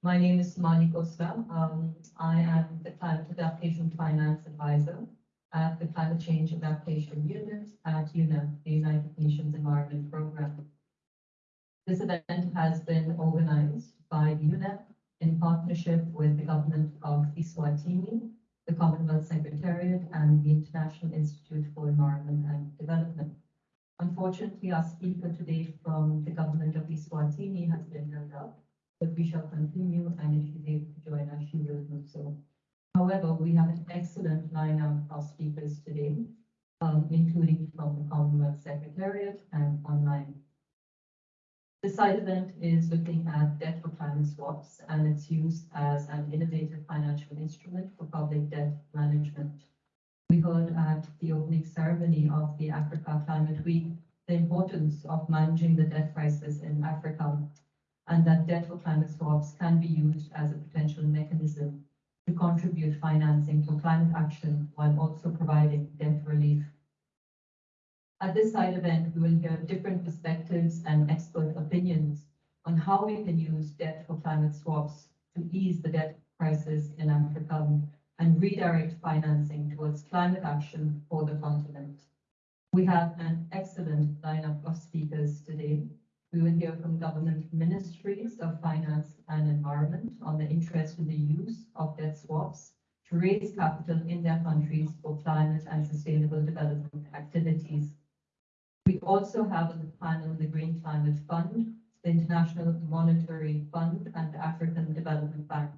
My name is Mani Costa. Um, I am the Climate Adaptation Finance Advisor at the Climate Change Adaptation Unit at UNEP, the United Nations Environment Programme. This event has been organized by UNEP in partnership with the government of Eswatini, the Commonwealth Secretariat, and the International Institute for Environment and Development. Unfortunately, our speaker today from the government of Eswatini has been held up, but we shall continue, and if able to join us, she will do so. However, we have an excellent lineup of speakers today, um, including from the Commonwealth Secretariat and online. The side event is looking at debt for climate swaps and its use as an innovative financial instrument for public debt management. We heard at the opening ceremony of the Africa Climate Week the importance of managing the debt crisis in Africa and that debt for climate swaps can be used as a potential mechanism to contribute financing for climate action while also providing debt relief. At this side event, we will hear different perspectives and expert opinions on how we can use debt for climate swaps to ease the debt crisis in Africa and redirect financing towards climate action for the continent. We have an excellent lineup of speakers today. We will hear from government ministries of finance and environment on the interest in the use of debt swaps to raise capital in their countries for climate and sustainable development activities. We also have on the panel the Green Climate Fund, the International Monetary Fund, and the African Development Bank,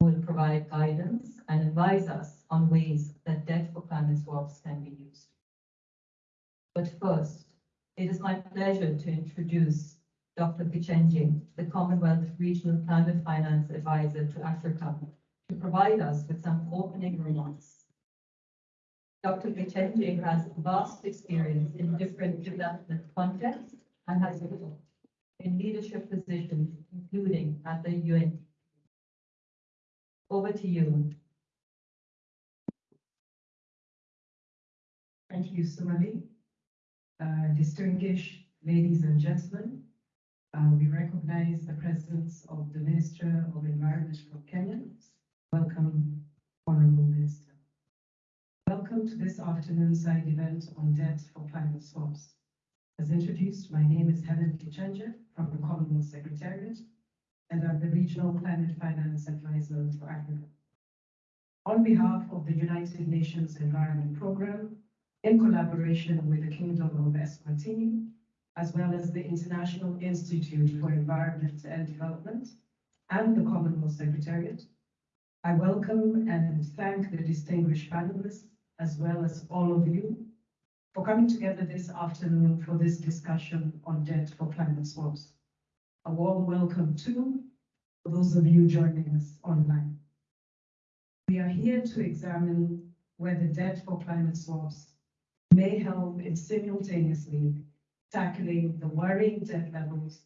will provide guidance and advise us on ways that debt for climate swaps can be used. But first, it is my pleasure to introduce Dr. Gichenje, the Commonwealth Regional Climate Finance Advisor to Africa, to provide us with some opening remarks. Dr. Gichenje has vast experience in different development contexts and has worked in leadership positions, including at the UN. Over to you. Thank you, Sumali. Uh, distinguished ladies and gentlemen, uh, we recognize the presence of the Minister of Environment from Kenya. Welcome, Honorable Minister. Welcome to this afternoon's side event on debt for climate swaps. As introduced, my name is Helen Gichenje from the Commonwealth Secretariat, and I'm the Regional Climate Finance Advisor for Africa. On behalf of the United Nations Environment Programme, in collaboration with the Kingdom of Eswatini, as well as the International Institute for Environment and Development and the Commonwealth Secretariat. I welcome and thank the distinguished panelists, as well as all of you, for coming together this afternoon for this discussion on debt for climate swaps. A warm welcome to those of you joining us online. We are here to examine whether debt for climate swaps may help in simultaneously tackling the worrying debt levels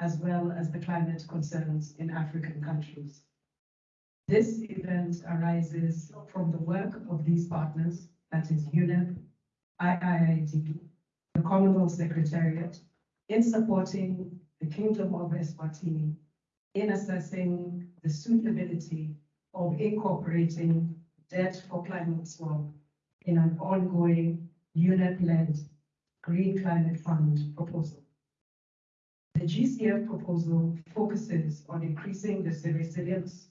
as well as the climate concerns in African countries. This event arises from the work of these partners, that is UNEP, IIED, the Commonwealth Secretariat, in supporting the Kingdom of Eswatini in assessing the suitability of incorporating debt for climate swap in an ongoing UNEP-led Green Climate Fund proposal. The GCF proposal focuses on increasing the resilience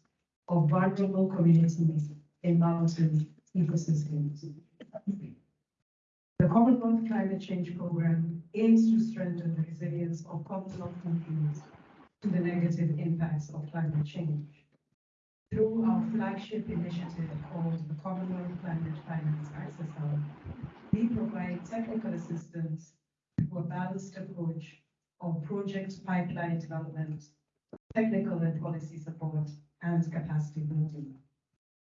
of vulnerable communities in mountain ecosystems. The Commonwealth Climate Change Programme aims to strengthen the resilience of Commonwealth countries to the negative impacts of climate change. Through our flagship initiative called the Commonwealth Climate Finance Access we provide technical assistance through a balanced approach of project pipeline development, technical and policy support, and capacity building.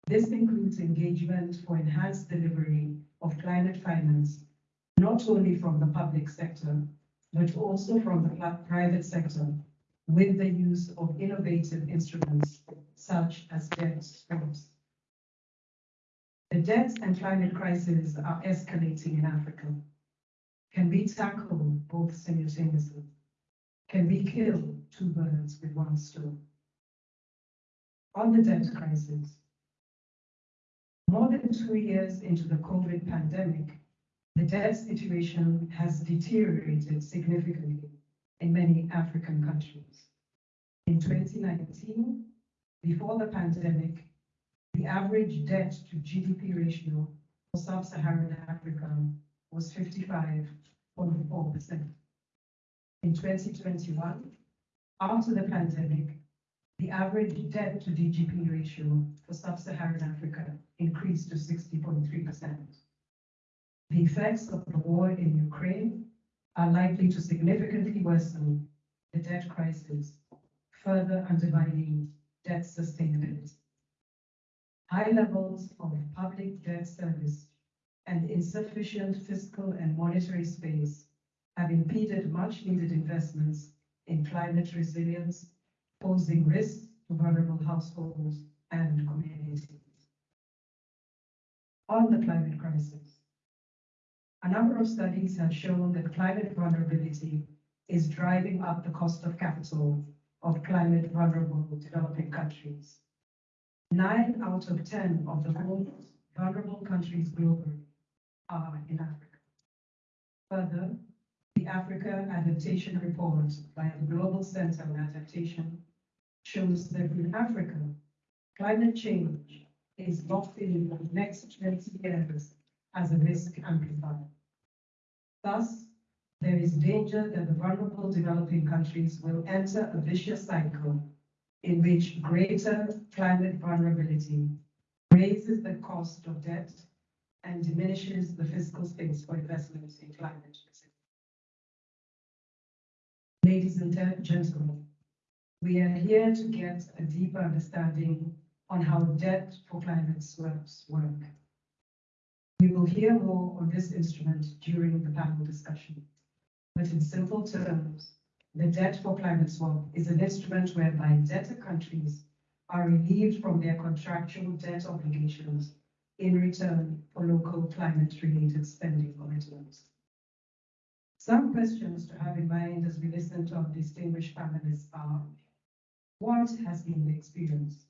This includes engagement for enhanced delivery of climate finance, not only from the public sector, but also from the private sector with the use of innovative instruments such as debt swaps. The debt and climate crises are escalating in Africa. Can we tackle both simultaneously? Can we kill two birds with one stone? On the debt crisis. More than two years into the COVID pandemic, the debt situation has deteriorated significantly in many African countries. In 2019, before the pandemic, the average debt to GDP ratio for sub-Saharan Africa was 55.4%. In 2021, after the pandemic, the average debt to GDP ratio for sub-Saharan Africa increased to 60.3%. The effects of the war in Ukraine are likely to significantly worsen the debt crisis, further undermining debt sustainability. High levels of public debt service and insufficient fiscal and monetary space have impeded much needed investments in climate resilience, posing risks to vulnerable households and communities. On the climate crisis, a number of studies have shown that climate vulnerability is driving up the cost of capital of climate vulnerable developing countries. Nine out of 10 of the most vulnerable countries globally are in Africa. Further, the Africa Adaptation Report by the Global Center on Adaptation shows that in Africa, climate change is locked in the next 20 years as a risk amplifier. Thus, there is danger that the vulnerable developing countries will enter a vicious cycle in which greater climate vulnerability raises the cost of debt and diminishes the fiscal space for investments in climate. Ladies and gentlemen, we are here to get a deeper understanding on how debt for climate swaps work. We will hear more on this instrument during the panel discussion. But in simple terms, the debt for climate swap is an instrument whereby debtor countries are relieved from their contractual debt obligations in return for local climate-related spending commitments. Some questions to have in mind as we listen to our distinguished panelists are, what has been the experience?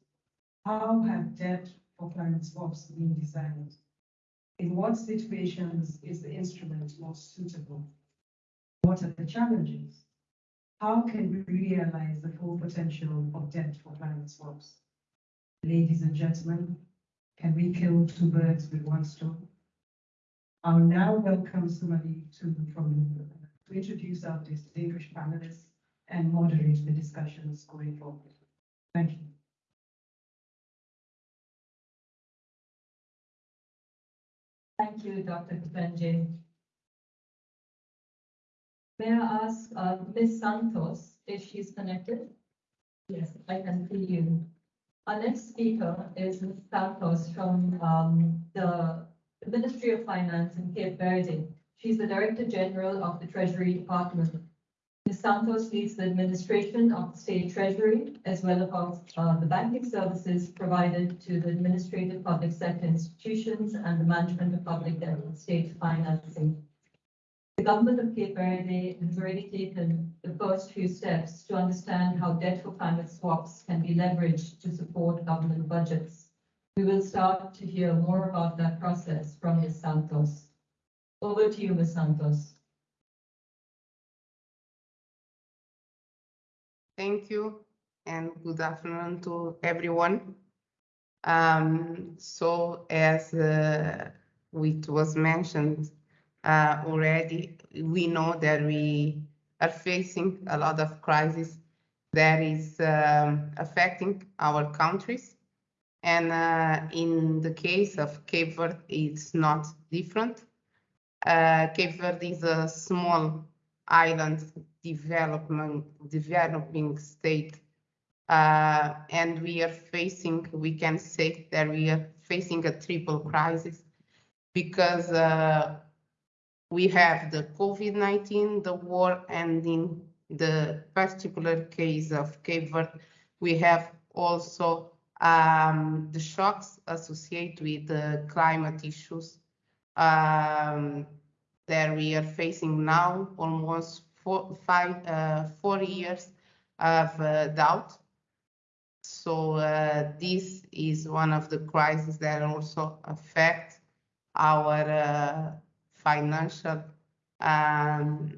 How have debt for climate swaps been designed? In what situations is the instrument most suitable? What are the challenges? How can we realize the full potential of debt for climate swaps? Ladies and gentlemen, can we kill two birds with one stone? I'll now welcome Sumali to, from, to introduce our distinguished panelists and moderate the discussions going forward. Thank you. Thank you, Dr. Gichenje. May I ask uh, Ms. Santos if she's connected? Yes, I can see you. Our next speaker is Ms. Santos from um, the, Ministry of Finance in Cape Verde. She's the Director General of the Treasury Department. Ms. Santos leads the administration of the state treasury, as well as uh, the banking services provided to the administrative public sector institutions and the management of public debt and state financing. The government of Cape Verde has already taken the first few steps to understand how debt for climate swaps can be leveraged to support government budgets. We will start to hear more about that process from Ms. Santos. Over to you, Ms. Santos. Thank you and good afternoon to everyone. Um, so as uh, it was mentioned uh, already, we know that we are facing a lot of crisis that is um, affecting our countries. And uh, in the case of Cape Verde, it's not different. Uh, Cape Verde is a small island development, developing state. Uh, and we are facing, we can say that we are facing a triple crisis because uh, we have the COVID-19, the war, and in the particular case of Cape Verde, we have also um, the shocks associated with the climate issues um, that we are facing now, almost four, five, uh, four years of uh, doubt. So uh, this is one of the crises that also affect our uh, financial, um,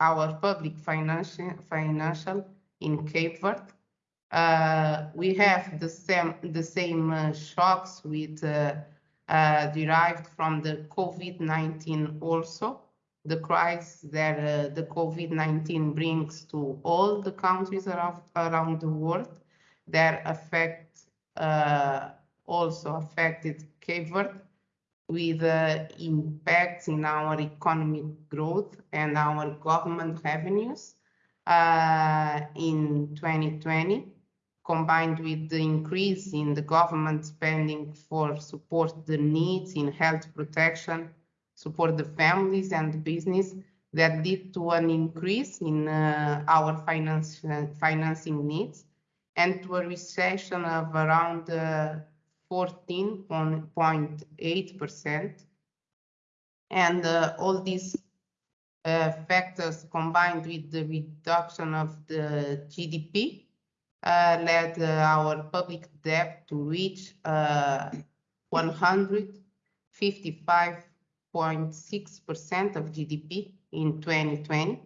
our public financial, financial in Cape Verde. Uh, we have the same, the same uh, shocks with uh, uh, derived from the COVID-19 also, the crisis that uh, the COVID-19 brings to all the countries around, around the world that affect, uh, also affected Cape Verde with uh, impacts in our economic growth and our government revenues uh, in 2020 combined with the increase in the government spending for support the needs in health protection, support the families and the business that lead to an increase in uh, our finance, financing needs and to a recession of around uh, 14.8%. And uh, all these uh, factors combined with the reduction of the GDP uh, led uh, our public debt to reach uh, 155.6% of GDP in 2020,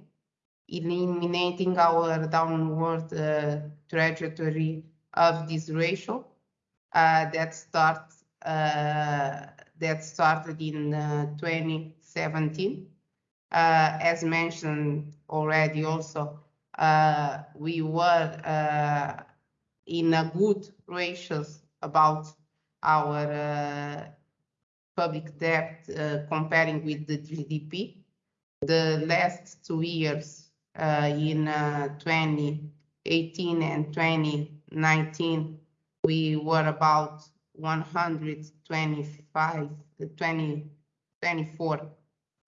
eliminating our downward uh, trajectory of this ratio uh, that starts uh, that started in 2017. as mentioned already also, uh, we were uh, in a good ratios about our uh, public debt uh, comparing with the GDP. The last two years uh, in uh, 2018 and 2019, we were about 125, 20, 24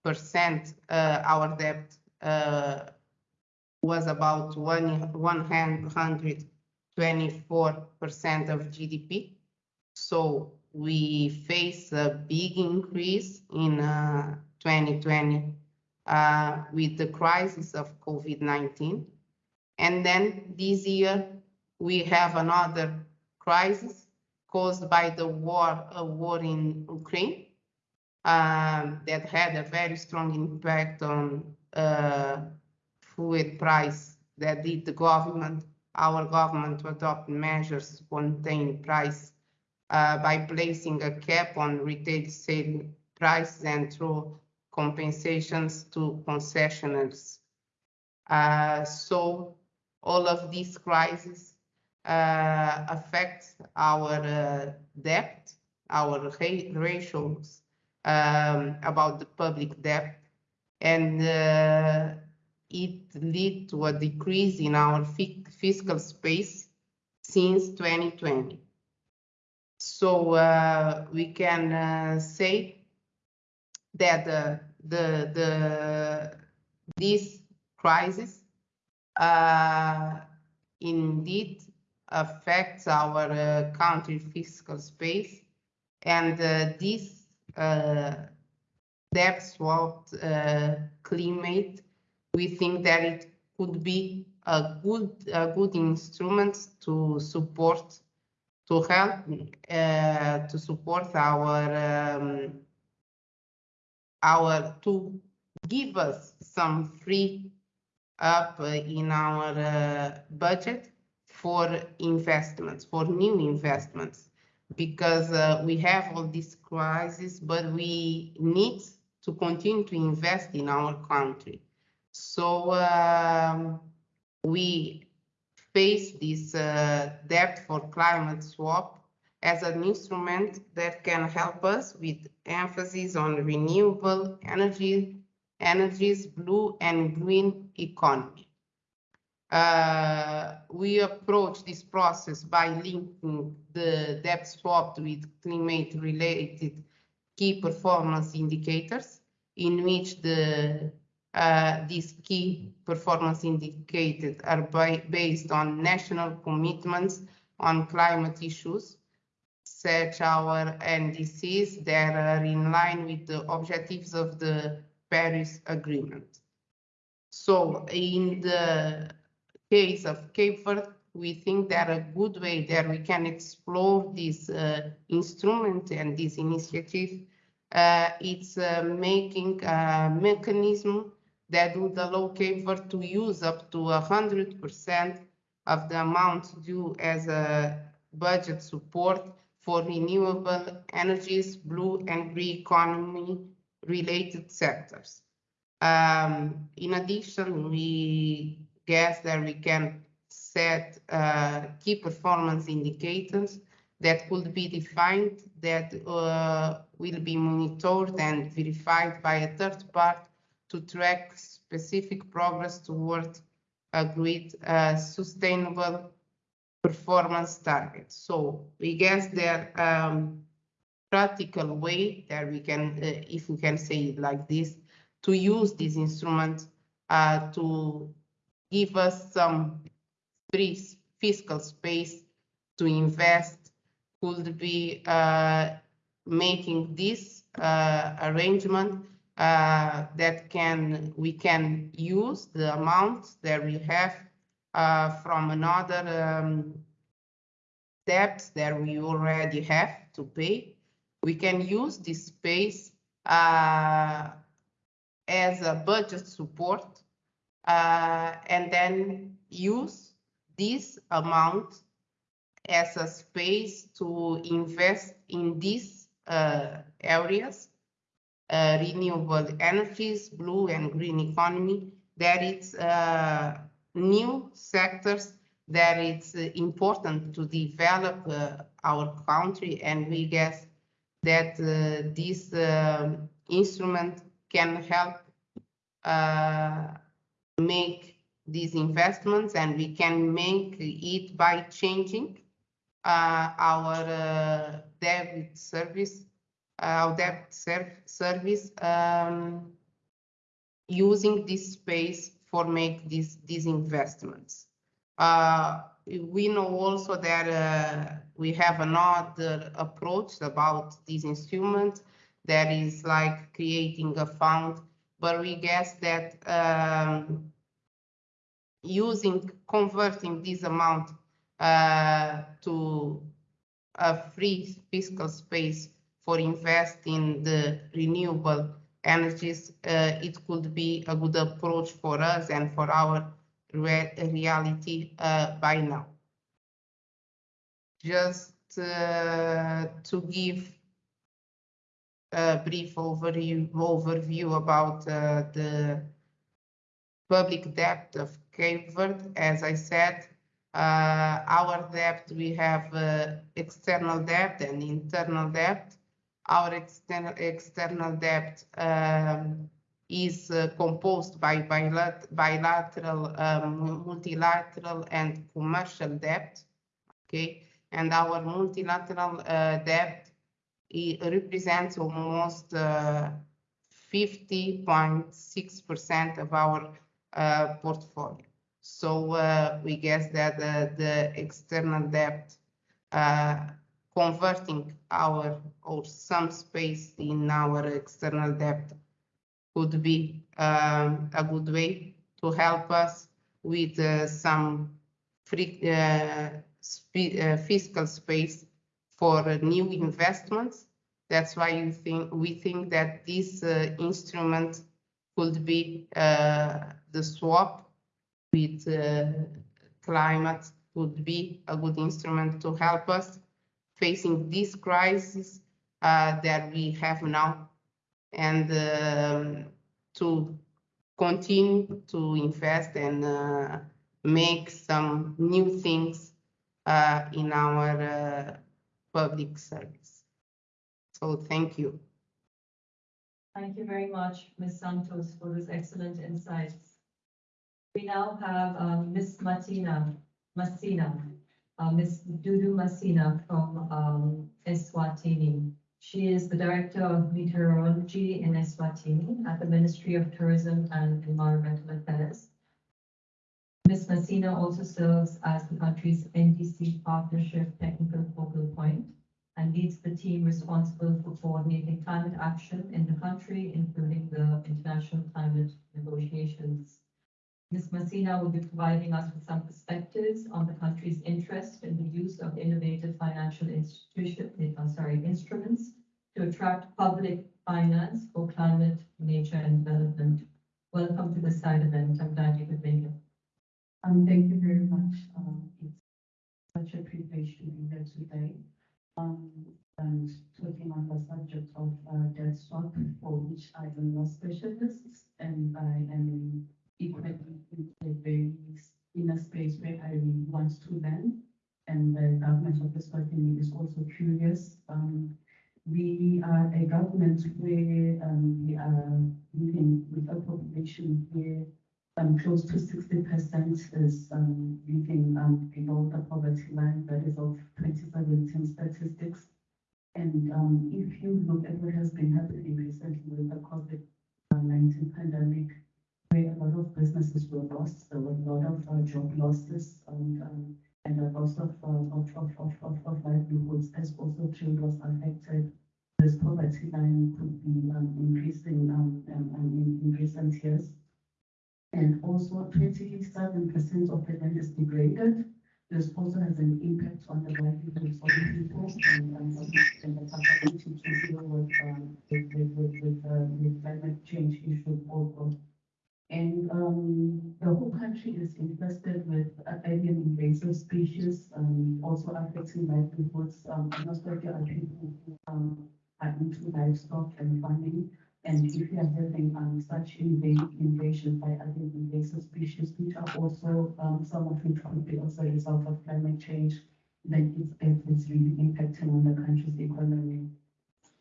percent our debt was about one, 124% of GDP. So we face a big increase in uh, 2020 uh, with the crisis of COVID-19. And then this year we have another crisis caused by the war, a war in Ukraine um, that had a very strong impact on uh, food price that did the government, our government to adopt measures to contain price uh, by placing a cap on retail sale prices and through compensations to concessionaires. Uh, so all of these crises uh, affect our uh, debt, our ratios um, about the public debt, and uh, it led to a decrease in our fiscal space since 2020. So uh, we can uh, say that uh, the the this crisis indeed affects our uh, country fiscal space, and uh, this debt swap climate we think that it could be a good a good instrument to support to help uh, to support our um, our to give us some free up in our uh, budget for investments for new investments because uh, we have all this crisis but we need to continue to invest in our country so um, we face this uh, debt for climate swap as an instrument that can help us with emphasis on renewable energy, energies, blue and green economy. Uh, we approach this process by linking the debt swap with climate-related key performance indicators, in which the uh, these key performance indicators are by, based on national commitments on climate issues, such our NDCs that are in line with the objectives of the Paris Agreement. So in the case of Cape Verde, we think that a good way that we can explore this uh, instrument and this initiative, uh, it's uh, making a mechanism that would allow CAVER to use up to hundred percent of the amount due as a budget support for renewable energies, blue and green economy related sectors. Um, in addition, we guess that we can set uh, key performance indicators that could be defined that uh, will be monitored and verified by a third party to track specific progress toward agreed uh, sustainable performance targets. So we guess that um, practical way that we can, uh, if we can say it like this, to use this instrument uh, to give us some free fiscal space to invest could be uh, making this uh, arrangement uh, that can we can use the amount that we have uh, from another um, debts that we already have to pay. We can use this space uh, as a budget support uh, and then use this amount as a space to invest in these uh, areas, uh, renewable energies, blue and green economy, that it's uh, new sectors that it's important to develop uh, our country and we guess that uh, this um, instrument can help uh, make these investments and we can make it by changing uh, our uh, debt service, our debt ser service um, using this space for make these these investments. Uh, we know also that uh, we have another approach about these instruments that is like creating a fund, but we guess that um, using converting this amount uh, to a free fiscal space for investing in the renewable energies, uh, it could be a good approach for us and for our re reality uh, by now. Just uh, to give a brief overview, overview about uh, the public debt of Cape Verde, as I said, uh, our debt, we have uh, external debt and internal debt. Our external, external debt um, is uh, composed by bilat bilateral, um, multilateral and commercial debt, okay? And our multilateral uh, debt represents almost 50.6% uh, of our uh, portfolio. So uh, we guess that the external debt converting our or some space in our external debt could be um, a good way to help us with uh, some free, uh, uh, fiscal space for new investments. That's why you think we think that this uh, instrument could be uh, the swap with uh, climate would be a good instrument to help us facing this crisis that we have now and um, to continue to invest and uh, make some new things uh, in our uh, public service. So thank you. Thank you very much, Ms. Santos, for those excellent insights. We now have um, Ms. Martina Masina, uh, Ms. Dudu Masina from um, Eswatini. She is the Director of Meteorology in Eswatini at the Ministry of Tourism and Environmental Affairs. Ms. Masina also serves as the country's NDC Partnership Technical Focal Point and leads the team responsible for coordinating climate action in the country, including the international climate negotiations. Ms. Masina will be providing us with some perspectives on the country's interest in the use of innovative financial institution, uh, sorry, instruments to attract public finance for climate, nature, and development. Welcome to the side event. I'm glad you could make it. Um, thank you very much. Um, it's such a privilege to be here today. Um, and talking on the subject of, uh, debt swap, for which I am no specialist, and I am equally in a a space where I really want to learn. And the government of the Swatini is also curious. Um, we are a government where, um, we are living with a population where um, close to sixty percent is, um, living, um, below the poverty line, that is of twenty seventeen statistics. And, um, if you look at what has been happening recently with the COVID nineteen pandemic, where a lot of businesses were lost, there were a lot of, uh, job losses, and, um, and a loss of, uh, of, of, of, of, of livelihoods as also trade was affected. This poverty line could be, um, increasing, um, um, um, in, in recent years. And also twenty-seven percent of the land is degraded. This also has an impact on the livelihoods of the people and, and, and the capacity to deal with, um, with, with, with, uh, with climate change issues also. And, um, the whole country is infested with alien invasive species, um, also affecting livelihoods. Um, most of the people who, um, are into livestock and farming. And if you are having um, such inva- invasion by other invasive species, which are also, um, some of which could be also a result of climate change, then it's, it's really impacting on the country's economy.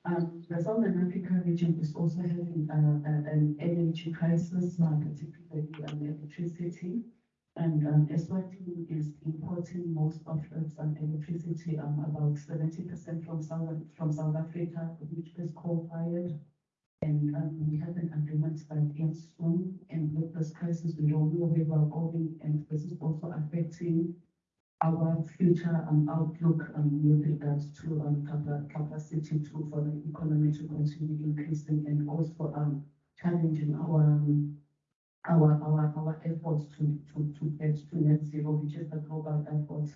Um, the Southern Africa region is also having uh, an energy crisis, uh, particularly on electricity. And um, Eswatini is importing most of its um, electricity, um, about seventy percent from South, from South Africa, which is coal-fired. And um, we have an agreement that ends soon, and with this crisis, we don't know where we're going, and this is also affecting our future um, outlook um, with regards to um, capa- capacity to, for the economy to continue increasing and also um, challenging our, um, our, our, our efforts to, to, to get to net zero, which is the global effort.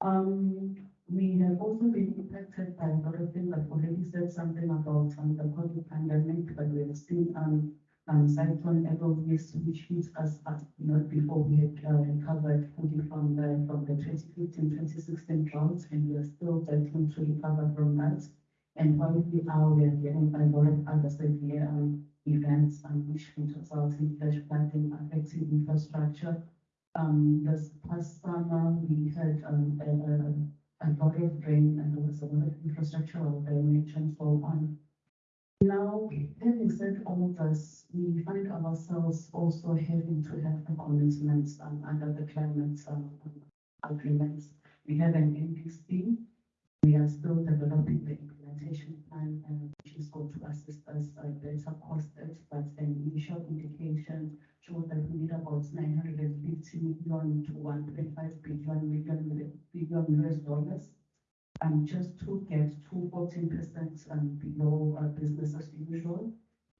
Um, we have also been impacted by a lot of things. I've already said something about um, the COVID pandemic, but we have seen um, um, cyclone Eloise, which hit us at, not before we had uh, recovered fully from the, from the 2015-2016 drought, and we are still battling to recover from that. And while we are, we are getting a lot of other severe um, events, um, which can result in flash flooding affecting infrastructure. Um, this past summer, we had um, a, a, a lot of rain and there was a lot of infrastructural damage and so on. Now, having said all of this, we find ourselves also having to have the commitments um, under the climate um, agreements. We have an NDC. We are still developing the implementation plan, which is going to assist us uh, better costed, but an initial indication shows that we need about nine hundred and fifty million to one point five billion million billion US dollars um, just to get to fourteen percent um, below uh, business as usual.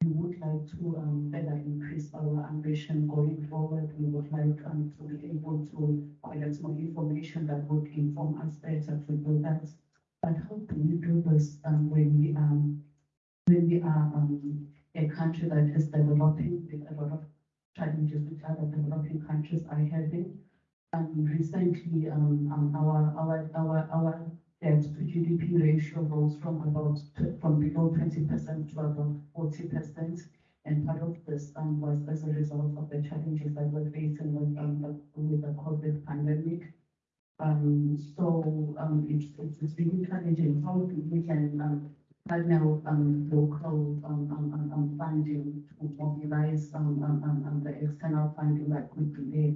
We would like to um, better increase our ambition going forward. We would like um, to be able to collect more information that would inform us better to do that. But how can we do this um, when we um, when we are um, a country that is developing with a lot of challenges which other developing countries are having? Um, recently, um, um, our our our our debt to GDP ratio rose from about, from below twenty percent to about forty percent. And part of this, um, was as a result of the challenges that we're facing with, um, the, with the COVID pandemic. Um, so, um, it's, it's, it's really challenging how we can, um, partner, um, local, um, um, um, um, funding to mobilize, um, um, um, um, the external funding that could be there.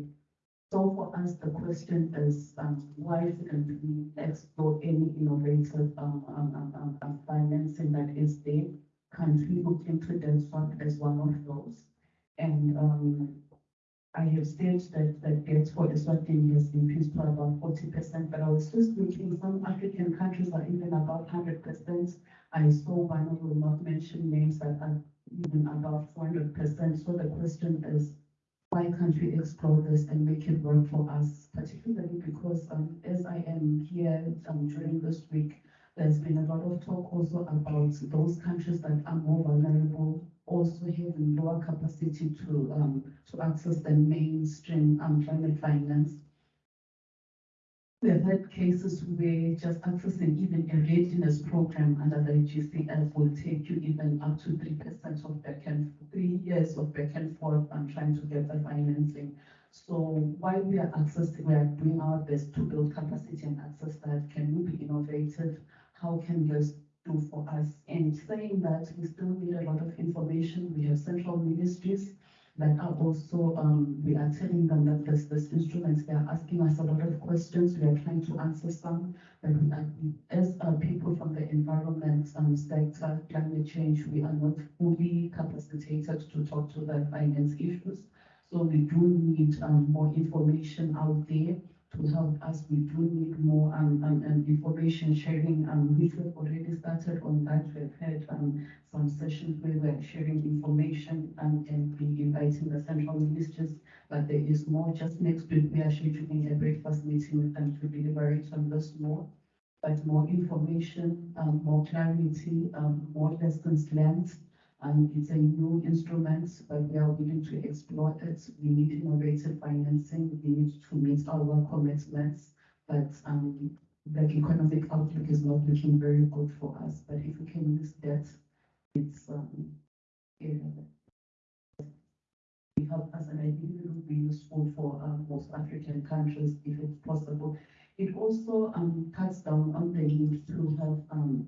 So for us, the question is, um, why shouldn't we explore any innovative, um, um, um, um, um, financing that is there? Can't we look into that swap as one of those? And, um, I have said that the debt for Eswatini has increased to about forty percent, but I was just looking, some African countries are even about hundred percent. I saw one, will not mention names, that are even above hundred percent, so the question is, why can't we explore this and make it work for us, particularly because um, as I am here um, during this week, there's been a lot of talk also about those countries that are more vulnerable, also having lower capacity to um, to access the mainstream um, climate finance. We have had cases where just accessing even a readiness program under the GCF will take you even up to three percent of back and three years of back and forth and trying to get the financing. So while we are accessing, we are doing our best to build capacity and access that, can we be innovative? How can this for us? And saying that we still need a lot of information, we have central ministries that are also, um, we are telling them that there's this instruments, they are asking us a lot of questions, we are trying to answer some, but we are, as uh, people from the environment um, sector, climate change, we are not fully capacitated to talk to the finance issues. So we do need um, more information out there to help us. We do need more um, um, um, information sharing, um, we've already started on that. We've had um, some sessions where we're sharing information and, and be inviting the central ministers. But there is more. Just next week, we are scheduling a breakfast meeting with them to deliberate on this more. But more information, um, more clarity, um, more lessons learned. And it's a new instrument, but we are willing to explore it. We need innovative financing. We need to meet our commitments. But um, the economic outlook is not looking very good for us. But if we can use that, it's um, yeah, it help us, and I believe it would be useful for um, most African countries if it's possible. It also um, cuts down on the need to have um,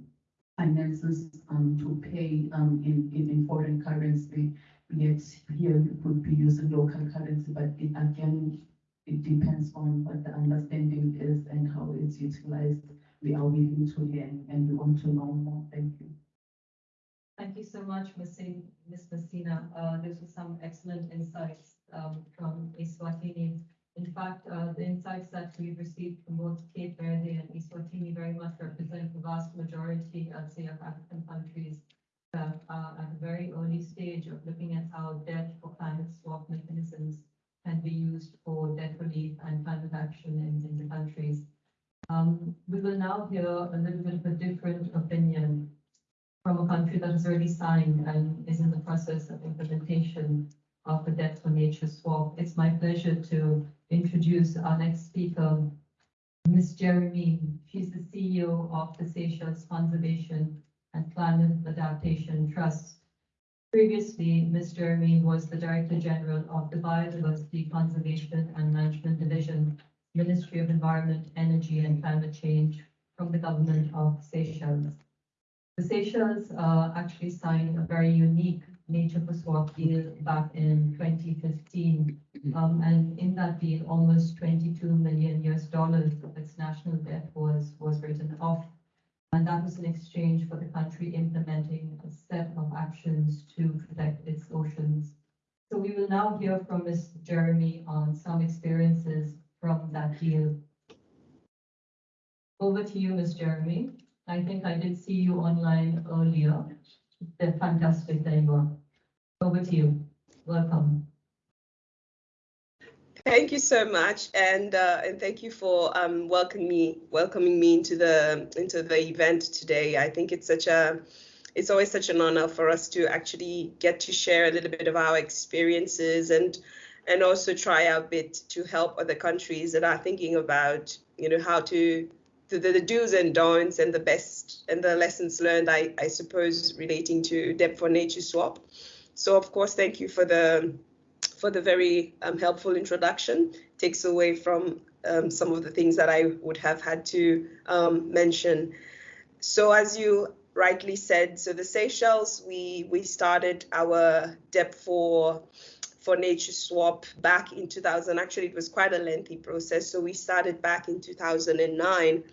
finances um, to pay um, in, in, in foreign currency. Yet here we could be using local currency, but it, again, it depends on what the understanding is and how it's utilized. We are willing to learn and we want to know more. Thank you. Thank you so much, Ms. Sin- Ms. Masina. Uh, those were some excellent insights um, from Eswatini. In fact, uh, the insights that we've received from both Cape Verde and Eswatini very much represent the vast majority, of African countries that are at a very early stage of looking at how debt for climate swap mechanisms can be used for debt relief and climate action in, in the countries. Um, we will now hear a little bit of a different opinion from a country that has already signed and is in the process of implementation of the Debt for Nature swap. It's my pleasure to introduce our next speaker, Ms. Jeremie. She's the CEO of the Seychelles Conservation and Climate Adaptation Trust. Previously, Ms. Jeremie was the Director General of the Biodiversity Conservation and Management Division, Ministry of Environment, Energy and Climate Change from the government of Seychelles. The Seychelles uh, actually signed a very unique Nature for Swap deal back in 2015. Um, and in that deal, almost 22 million US dollars of its national debt was, was written off. And that was in exchange for the country implementing a set of actions to protect its oceans. So we will now hear from Ms. Jeremie on some experiences from that deal. Over to you, Ms. Jeremie. I think I did see you online earlier. They're fantastic. There you are. Over to you. Welcome. Thank you so much, and uh, and thank you for um, welcoming me welcoming me into the into the event today. I think it's such a it's always such an honor for us to actually get to share a little bit of our experiences and and also try our bit to help other countries that are thinking about you know how to the, the do's and don'ts and the best and the lessons learned I, I suppose relating to debt for nature swap so of course thank you for the for the very um, helpful introduction. Takes away from um, some of the things that I would have had to um, mention. So as you rightly said, so the Seychelles, we we started our debt for for nature swap back in 2000. Actually, it was quite a lengthy process. So we started back in 2009.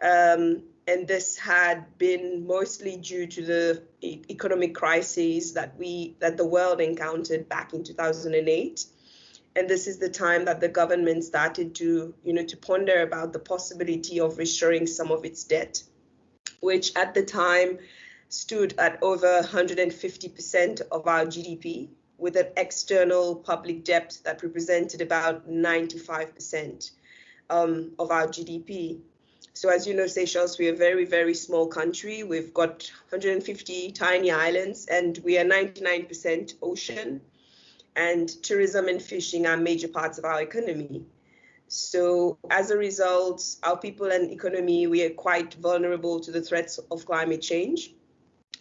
Um, and this had been mostly due to the economic crises that we that the world encountered back in 2008 and this is the time that the government started to you know to ponder about the possibility of restoring some of its debt which at the time stood at over 150% of our GDP with an external public debt that represented about 95% um, of our GDP. So as you know, Seychelles, we're a very, very small country. We've got 150 tiny islands and we are 99% ocean. And tourism and fishing are major parts of our economy. So as a result, our people and economy, we are quite vulnerable to the threats of climate change.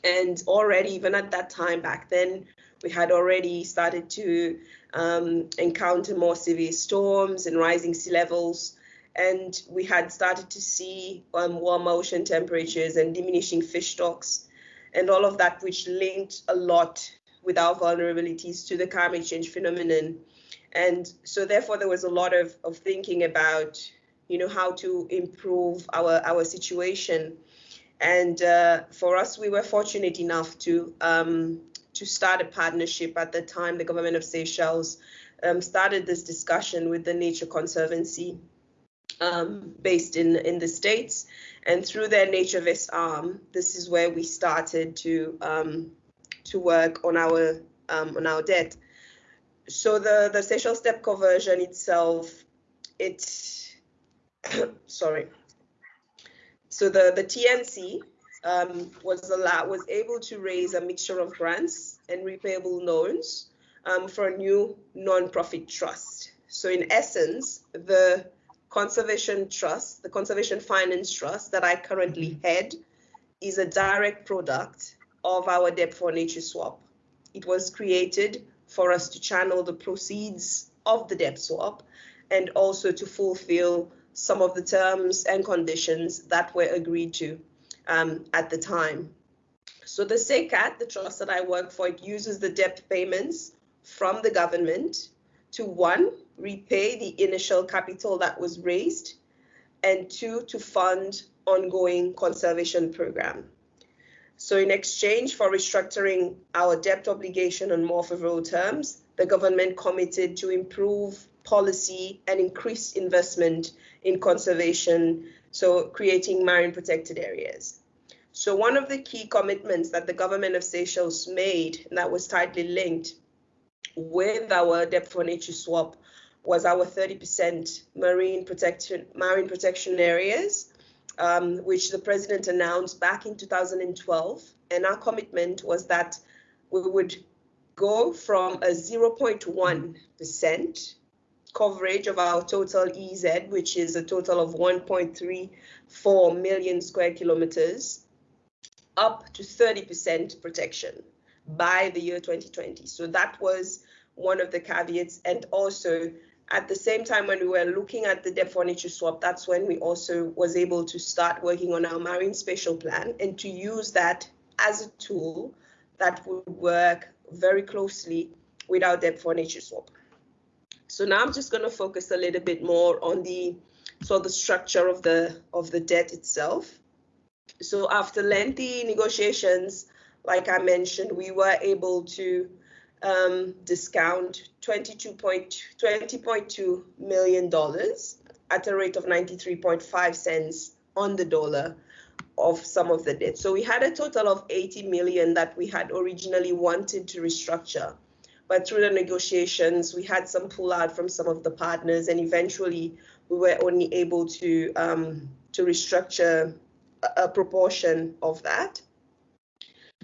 And already, even at that time back then, we had already started to um, encounter more severe storms and rising sea levels and we had started to see um, warm ocean temperatures and diminishing fish stocks and all of that which linked a lot with our vulnerabilities to the climate change phenomenon. And so therefore there was a lot of, of thinking about you know how to improve our our situation. And uh, for us we were fortunate enough to um, to start a partnership at the time the government of seychelles um, started this discussion with the nature conservancy um, based in in the states, and through their NatureVest arm, this is where we started to um, to work on our um, on our debt. So the the Seychelles step conversion itself, it sorry. So the the TNC um, was allowed was able to raise a mixture of grants and repayable loans um, for a new non-profit trust. So in essence, the Conservation Trust, the Conservation Finance Trust that I currently head, is a direct product of our Debt for Nature swap. It was created for us to channel the proceeds of the debt swap and also to fulfill some of the terms and conditions that were agreed to um, at the time. So the SeyCCAT, the trust that I work for, it uses the debt payments from the government to one, repay the initial capital that was raised, and two, to fund ongoing conservation program. So in exchange for restructuring our debt obligation on more favorable terms, the government committed to improve policy and increase investment in conservation, so creating marine protected areas. So one of the key commitments that the government of Seychelles made, that was tightly linked with our debt for nature swap, was our 30% marine protection marine protection areas, um, which the president announced back in 2012. And our commitment was that we would go from a 0.1% coverage of our total EEZ, which is a total of 1.34 million square kilometers, up to 30% protection by the year 2020. So that was one of the caveats. And also at the same time when we were looking at the debt for nature swap, that's when we also was able to start working on our marine spatial plan and to use that as a tool that would work very closely with our debt for nature swap. So now I'm just going to focus a little bit more on the so the structure of the of the debt itself. So after lengthy negotiations, like I mentioned, we were able to um, discount $22.2 million at a rate of 93.5 cents on the dollar of some of the debt. So we had a total of 80 million that we had originally wanted to restructure. But through the negotiations, we had some pull out from some of the partners, and eventually we were only able to um, to restructure a, a proportion of that.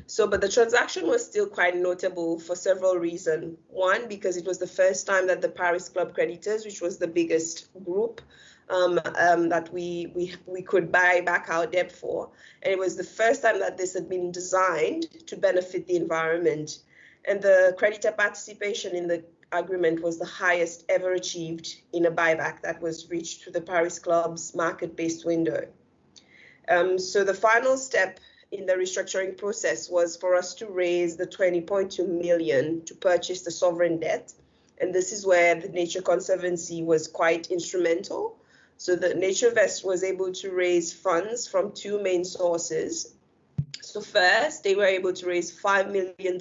So, but the transaction was still quite notable for several reasons. One, because it was the first time that the Paris Club creditors, which was the biggest group um, um, that we, we, we could buy back our debt for, and it was the first time that this had been designed to benefit the environment. And the creditor participation in the agreement was the highest ever achieved in a buyback that was reached through the Paris Club's market-based window. Um, so the final step in the restructuring process was for us to raise the 20.2 million to purchase the sovereign debt. And this is where the Nature Conservancy was quite instrumental. So the NatureVest was able to raise funds from two main sources. So first, they were able to raise $5 million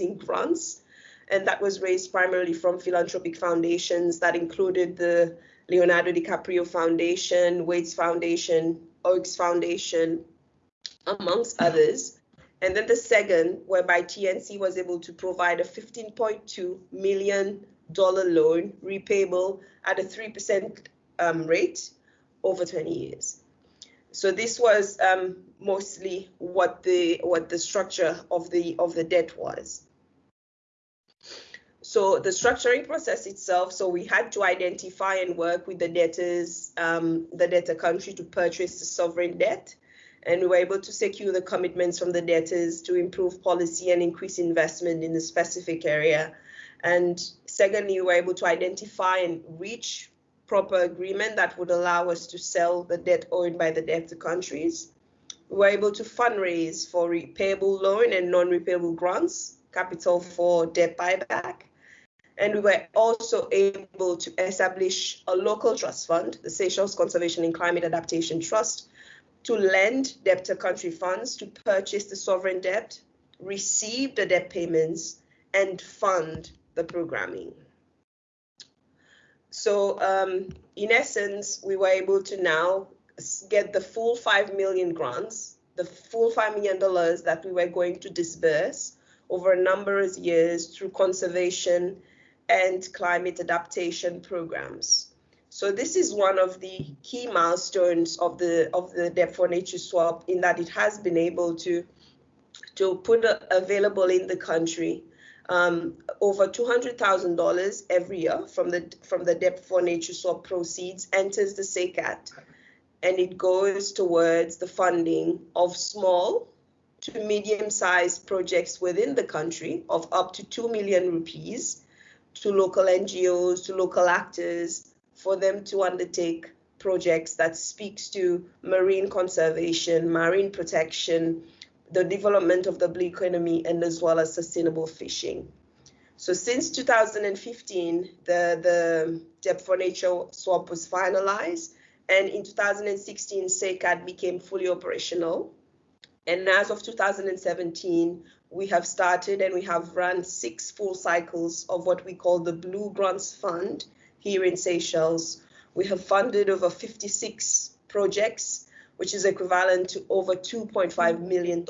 in grants, and that was raised primarily from philanthropic foundations that included the Leonardo DiCaprio Foundation, Waitt's Foundation, Oaks Foundation, amongst others. And then the second, whereby TNC was able to provide a $15.2 million loan repayable at a 3% um, rate over 20 years. So this was um, mostly what the what the structure of the of the debt was. So the structuring process itself, so we had to identify and work with the debtors, um, the debtor country to purchase the sovereign debt. And we were able to secure the commitments from the debtors to improve policy and increase investment in the specific area. And secondly, we were able to identify and reach proper agreement that would allow us to sell the debt owed by the debtor countries. We were able to fundraise for repayable loan and non-repayable grants, capital for debt buyback. And we were also able to establish a local trust fund, the Seychelles Conservation and Climate Adaptation Trust, to lend debtor country funds to purchase the sovereign debt, receive the debt payments, and fund the programming. So um, in essence, we were able to now get the full 5 million grants, the full $5 million that we were going to disburse over a number of years through conservation and climate adaptation programs. So this is one of the key milestones of the of the Debt for Nature swap in that it has been able to to put available in the country um, over $200,000 every year from the from the Debt for Nature swap proceeds enters the SeyCCAT and it goes towards the funding of small to medium-sized projects within the country of up to 2 million rupees to local NGOs, to local actors, for them to undertake projects that speaks to marine conservation, marine protection, the development of the blue economy, and as well as sustainable fishing. So since 2015, the, the Debt for Nature swap was finalized, and in 2016, SeyCCAT became fully operational. And as of 2017, we have started and we have run six full cycles of what we call the Blue Grants Fund here in Seychelles. We have funded over 56 projects, which is equivalent to over $2.5 million.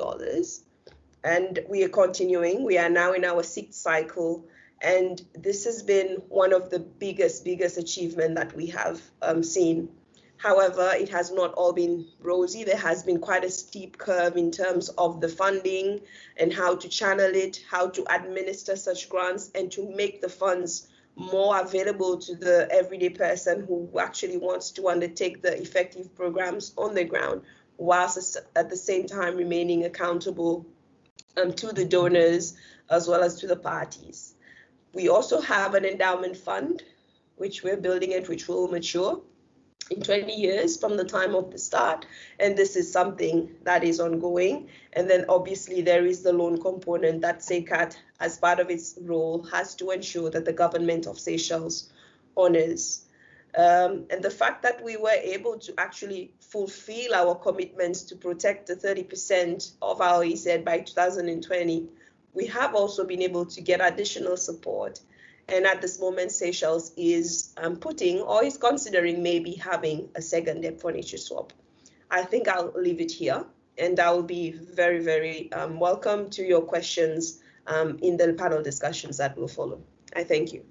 And we are continuing. We are now in our sixth cycle. And this has been one of the biggest, biggest achievement that we have um, seen However, it has not all been rosy. There has been quite a steep curve in terms of the funding and how to channel it, how to administer such grants, and to make the funds more available to the everyday person who actually wants to undertake the effective programs on the ground, whilst at the same time remaining accountable um, to the donors as well as to the parties. We also have an endowment fund, which we're building it, which will mature in 20 years from the time of the start. And this is something that is ongoing. And then obviously there is the loan component that SeyCCAT, as part of its role, has to ensure that the government of Seychelles honors. Um, and the fact that we were able to actually fulfill our commitments to protect the 30% of our EEZ by 2020, we have also been able to get additional support and at this moment, Seychelles is um, putting or is considering maybe having a second debt for nature swap. I think I'll leave it here and I'll be very, very um, welcome to your questions um, in the panel discussions that will follow. I thank you.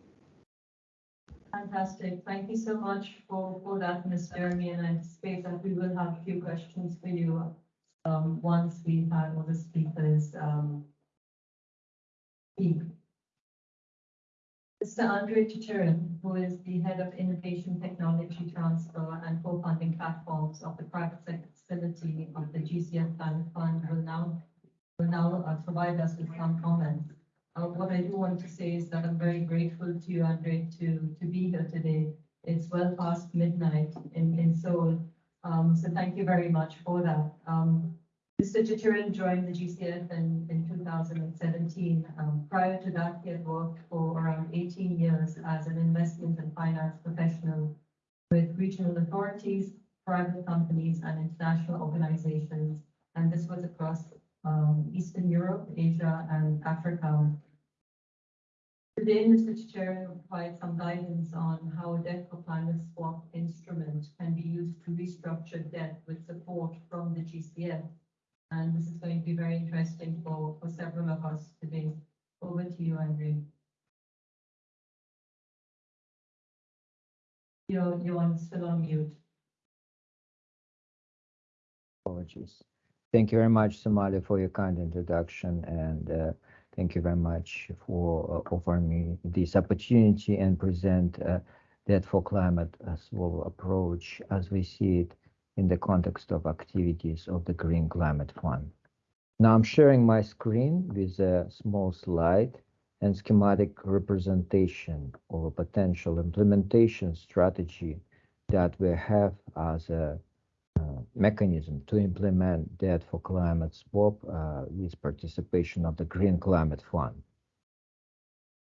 Fantastic. Thank you so much for, for that, Ms. Jeremie, and I anticipate that we will have a few questions for you um, once we've all the speakers um, speak. Mr. Andre Chicherin, who is the Head of Innovation Technology Transfer and Co-Funding Platforms of the Private Sector Facility of the GCF Fund, will now will now uh, provide us with some comments. Uh, what I do want to say is that I'm very grateful to you, Andre, to, to be here today. It's well past midnight in, in Seoul. Um, so thank you very much for that. Um, Mr. Chicherin joined the GCF in, in 2017. Um, prior to that, he had worked for around 18 years as an investment and finance professional with regional authorities, private companies, and international organizations. And this was across um, Eastern Europe, Asia, and Africa. Today, Mr. Chicherin will provide some guidance on how debt for climate swap instrument can be used to restructure debt with support from the GCF And this is going to be very interesting for, for several of us today. Over to you, Irene. You're, you're still on mute. Apologies. Thank you very much, Samali, for your kind introduction, and uh, thank you very much for uh, offering me this opportunity and present uh, that for climate as well approach as we see it in the context of activities of the Green Climate Fund. Now I'm sharing my screen with a small slide and schematic representation of a potential implementation strategy that we have as a mechanism to implement debt for climate swap uh, with participation of the Green Climate Fund.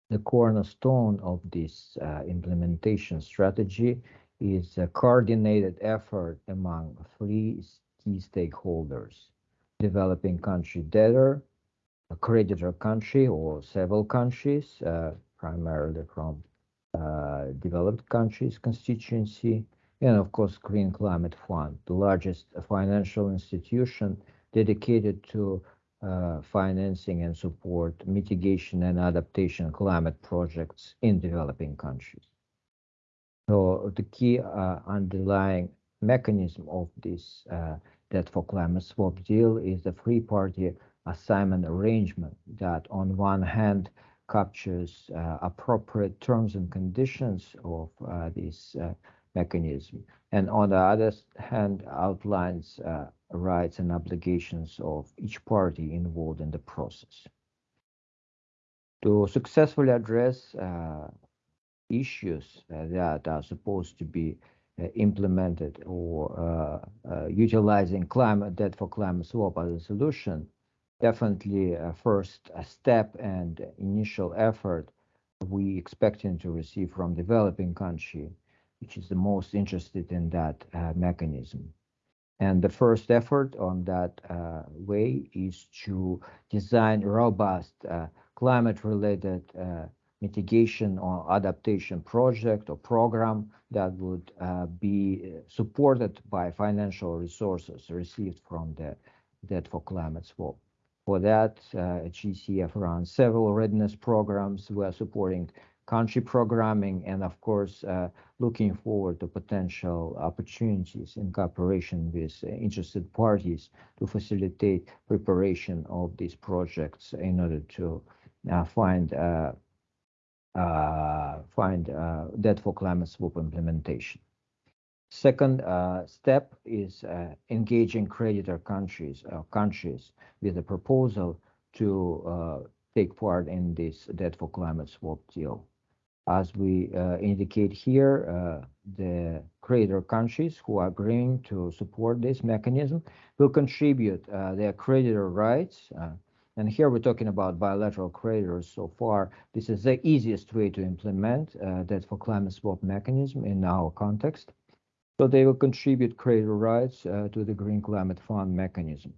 The cornerstone of this uh, implementation strategy is a coordinated effort among three key stakeholders, developing country debtor, a creditor country or several countries, uh, primarily from uh, developed countries constituency, and of course Green Climate Fund, the largest financial institution dedicated to uh, financing and support mitigation and adaptation climate projects in developing countries. So the key uh, underlying mechanism of this uh, debt for climate swap deal is the three-party assignment arrangement that on one hand captures uh, appropriate terms and conditions of uh, this uh, mechanism, and on the other hand outlines uh, rights and obligations of each party involved in the process. To successfully address uh, issues uh, that are supposed to be uh, implemented or uh, utilizing climate debt for climate swap as a solution, definitely a first step and initial effort we expecting to receive from developing country which is the most interested in that uh, mechanism. And the first effort on that uh, way is to design robust uh, climate-related uh, mitigation or adaptation project or program that would uh, be supported by financial resources received from the Debt for Climate Swap. For that, uh, GCF runs several readiness programs. We are supporting country programming, and of course, uh, looking forward to potential opportunities in cooperation with uh, interested parties to facilitate preparation of these projects in order to uh, find uh, uh, find uh, debt for climate swap implementation. Second step is engaging creditor countries countries with a proposal to take part in this debt for climate swap deal. As we uh, indicate here, uh, the creditor countries who are agreeing to support this mechanism will contribute uh, their creditor rights. And here we're talking about bilateral creditors so far. This is the easiest way to implement that for climate swap mechanism in our context. So they will contribute creditor rights to the Green Climate Fund mechanism.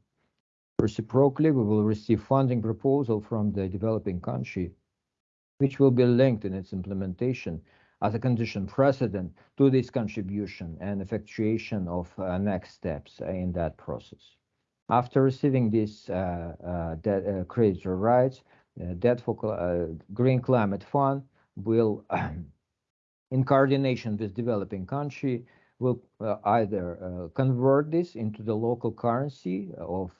Reciprocally, we will receive funding proposal from the developing country which will be linked in its implementation as a condition precedent to this contribution and effectuation of uh, next steps in that process. After receiving these uh, uh, uh, creditor rights, Debt for uh, Green Climate Fund will, in coordination with developing country, will uh, either convert this into the local currency of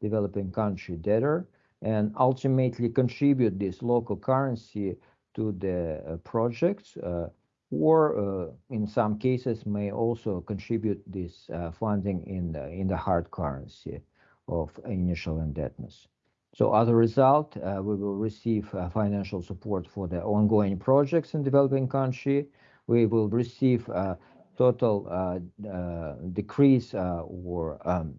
developing country debtor and ultimately contribute this local currency to the uh, projects uh, or uh, in some cases may also contribute this funding in the, in the hard currency of initial indebtedness. So as a result, uh, we will receive uh, financial support for the ongoing projects in developing country. We will receive a total uh, decrease or um,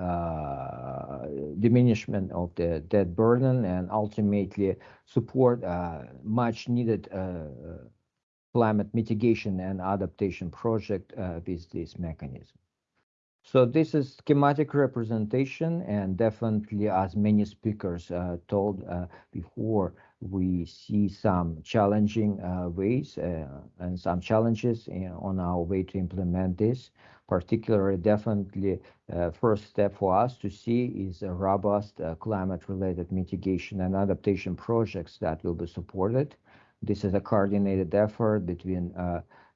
uh, diminishment of the debt burden and ultimately support uh, much needed uh, climate mitigation and adaptation project with this mechanism. So this is schematic representation and definitely as many speakers uh, told uh, before, we see some challenging uh, ways uh, and some challenges on our way to implement this. Particularly, definitely, uh, first step for us to see is a robust climate-related mitigation and adaptation projects that will be supported. This is a coordinated effort between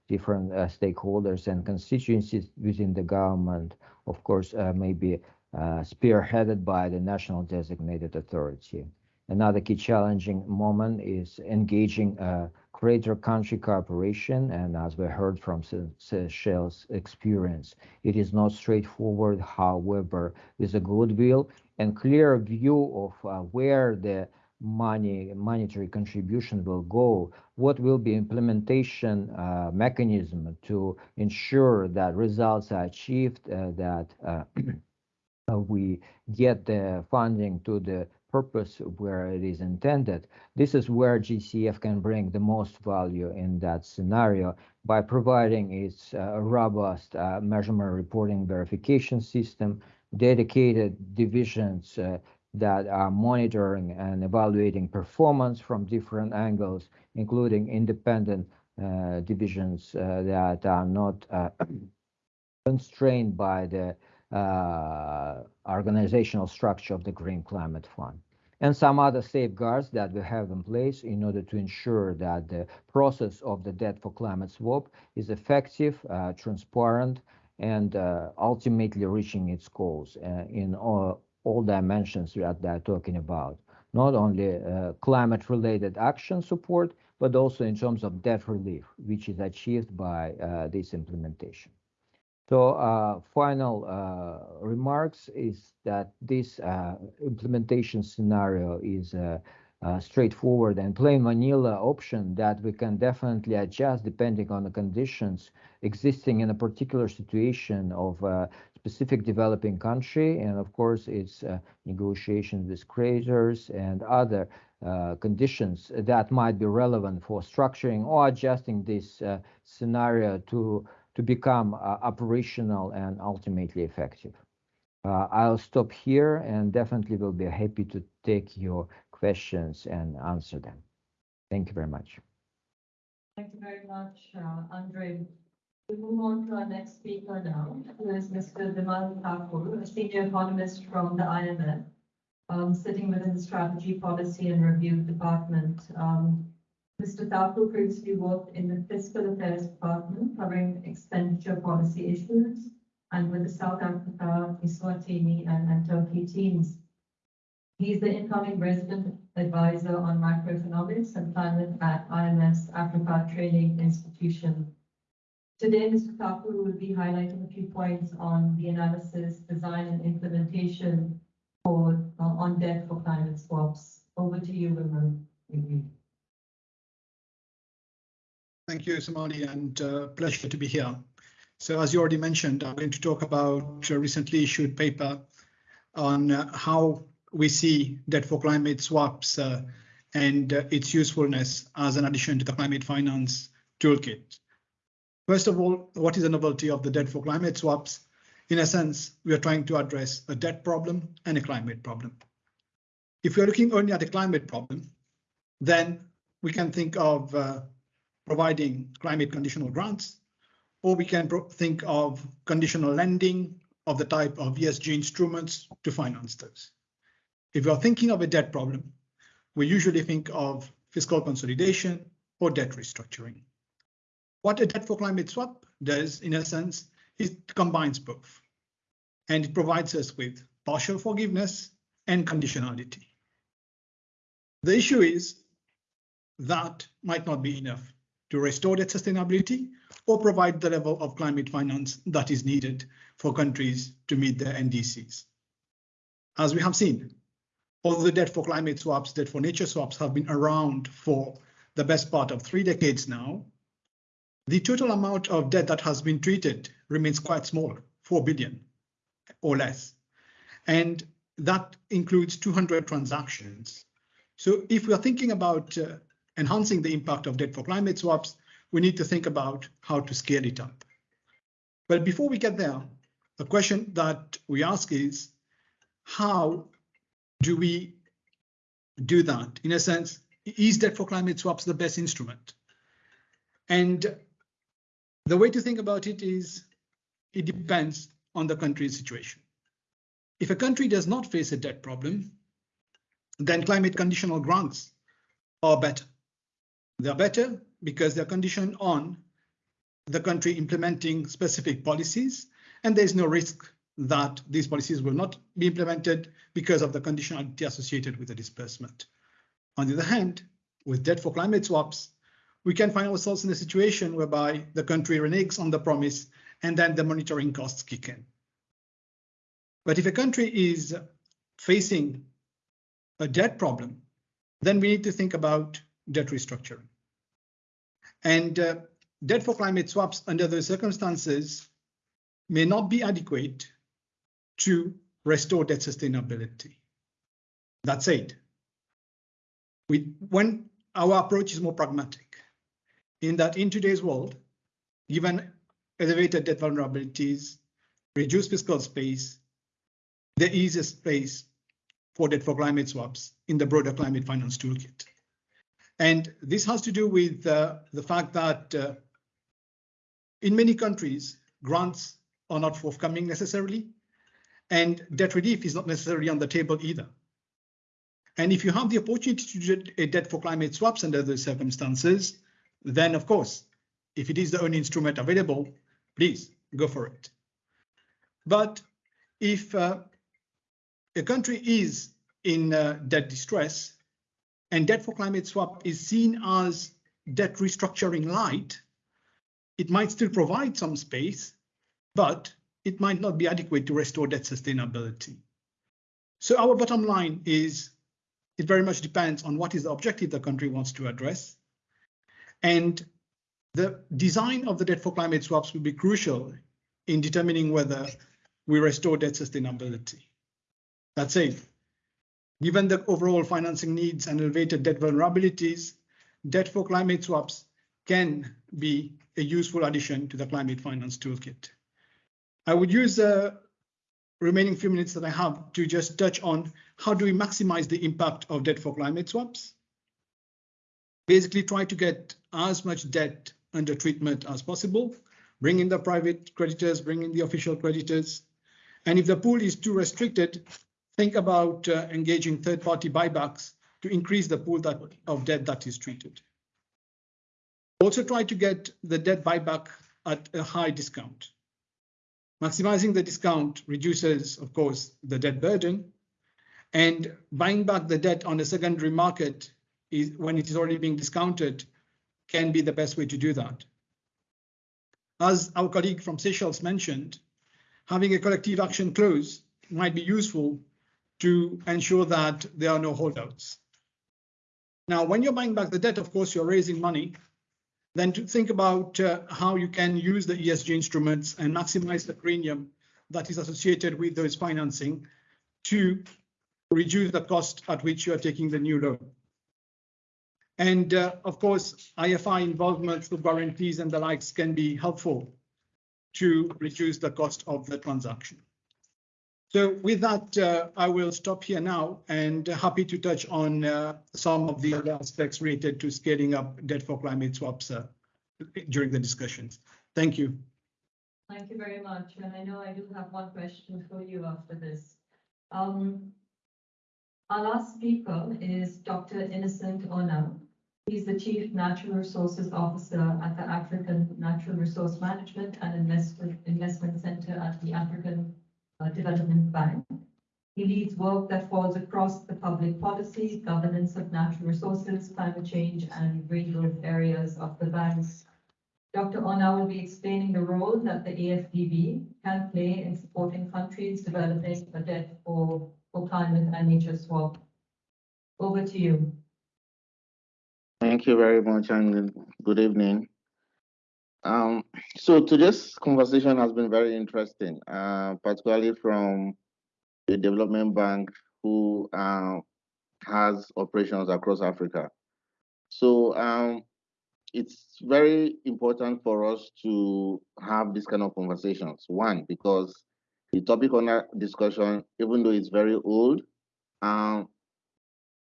different stakeholders and constituencies within the government. Of course, maybe spearheaded by the National Designated Authority. Another key challenging moment is engaging a creditor country cooperation, and as we heard from Seychelles' experience, it is not straightforward. However, with a goodwill and clear view of uh, where the money monetary contribution will go, what will be implementation uh, mechanism to ensure that results are achieved, uh, that uh, we get the funding to the purpose where it is intended. This is where GCF can bring the most value in that scenario by providing its uh, robust uh, measurement reporting verification system, dedicated divisions uh, that are monitoring and evaluating performance from different angles, including independent uh, divisions uh, that are not uh, constrained by the organizational structure of the Green Climate Fund and some other safeguards that we have in place in order to ensure that the process of the debt for climate swap is effective, uh, transparent, and uh, ultimately reaching its goals uh, in all, all dimensions that they're talking about. Not only uh, climate-related action support, but also in terms of debt relief, which is achieved by uh, this implementation. So uh, final uh, remarks is that this uh, implementation scenario is a, a, straightforward and plain vanilla option that we can definitely adjust depending on the conditions existing in a particular situation of a specific developing country. And of course, it's uh, negotiations with creditors and other uh, conditions that might be relevant for structuring or adjusting this uh, scenario to to become uh, operational and ultimately effective. Uh, I'll stop here and definitely will be happy to take your questions and answer them. Thank you very much. Thank you very much, uh, Andre. We move on to our next speaker now, who is Mr. Vimal Thakoor, a senior economist from the IMF, um, sitting within the Strategy, Policy and Review Department. Mr. Thakoor previously worked in the Fiscal Affairs Department covering expenditure policy issues and with the South Africa, Eswatini, and, and Turkey teams. He's the incoming resident advisor on macroeconomics and climate at IMF Africa Training Institution. Today, Mr. Thakoor will be highlighting a few points on the analysis, design, and implementation for uh, on debt for climate swaps. Over to you, Vimal. Thank you, Samali, and uh, pleasure to be here. So as you already mentioned, I'm going to talk about a recently issued paper on uh, how we see debt for climate swaps uh, and uh, its usefulness as an addition to the climate finance toolkit. First of all, what is the novelty of the debt for climate swaps? In a sense, we are trying to address a debt problem and a climate problem. If we are looking only at the climate problem, then we can think of uh, providing climate conditional grants, or we can think of conditional lending of the type of ESG instruments to finance those. If are thinking of a debt problem, we usually think of fiscal consolidation or debt restructuring. What a debt for climate swap does, in a sense, is it combines both. And it provides us with partial forgiveness and conditionality. The issue is that might not be enough to restore that sustainability or provide the level of climate finance that is needed for countries to meet their NDCs. As we have seen, all the debt for climate swaps, debt for nature swaps have been around for the best part of three decades now, the total amount of debt that has been treated remains quite small, 4 billion or less. And that includes 200 transactions. So if we are thinking about uh, enhancing the impact of debt for climate swaps, we need to think about how to scale it up. But before we get there, the question that we ask is, how do we do that? In a sense, is debt for climate swaps the best instrument? And the way to think about it is it depends on the country's situation. If a country does not face a debt problem, then climate conditional grants are better. They're better because they're conditioned on the country implementing specific policies, and there's no risk that these policies will not be implemented because of the conditionality associated with the disbursement. On the other hand, with debt for climate swaps, we can find ourselves in a situation whereby the country reneges on the promise and then the monitoring costs kick in. But if a country is facing a debt problem, then we need to think about debt restructuring. And uh, debt for climate swaps under those circumstances may not be adequate to restore debt sustainability. That said, we, when our approach is more pragmatic, in that in today's world, given elevated debt vulnerabilities, reduced fiscal space, there is a space for debt for climate swaps in the broader climate finance toolkit. And this has to do with uh, the fact that uh, in many countries, grants are not forthcoming necessarily, and debt relief is not necessarily on the table either. And if you have the opportunity to do a debt for climate swaps under those circumstances, then of course, if it is the only instrument available, please go for it. But if uh, a country is in uh, debt distress and debt for climate swap is seen as debt restructuring light, it might still provide some space, but it might not be adequate to restore debt sustainability. So our bottom line is it very much depends on what is the objective the country wants to address. And the design of the debt for climate swaps will be crucial in determining whether we restore debt sustainability. That's it. Given the overall financing needs and elevated debt vulnerabilities, debt for climate swaps can be a useful addition to the climate finance toolkit. I would use the remaining few minutes that I have to just touch on how do we maximize the impact of debt for climate swaps. Basically try to get as much debt under treatment as possible, bring in the private creditors, bring in the official creditors. And if the pool is too restricted, think about uh, engaging third-party buybacks to increase the pool that, of debt that is treated. Also try to get the debt buyback at a high discount. Maximizing the discount reduces, of course, the debt burden, and buying back the debt on the secondary market is when it is already being discounted can be the best way to do that. As our colleague from Seychelles mentioned, having a collective action clause might be useful to ensure that there are no holdouts. Now, when you're buying back the debt, of course, you're raising money then to think about uh, how you can use the ESG instruments and maximize the premium that is associated with those financing to reduce the cost at which you are taking the new loan. And uh, of course, IFI involvement through guarantees and the likes can be helpful to reduce the cost of the transaction. So with that, uh, I will stop here now and happy to touch on uh, some of the other aspects related to scaling up debt for climate swaps uh, during the discussions. Thank you. Thank you very much. And I know I do have one question for you after this. Um, our last speaker is Dr. Innocent Onah. He's the Chief Natural Resources Officer at the African Natural Resource Management and Investment, Investment Center at the African uh, Development Bank. He leads work that falls across the public policy, governance of natural resources, climate change, and regrowth areas of the banks. Dr. Onah will be explaining the role that the AFDB can play in supporting countries developing a debt for, for climate and nature swap. Over to you. Thank you very much and good evening. Um, so today's conversation has been very interesting, uh, particularly from the development bank who uh, has operations across Africa. So um, it's very important for us to have this kind of conversations. One, because the topic on that discussion, even though it's very old, um,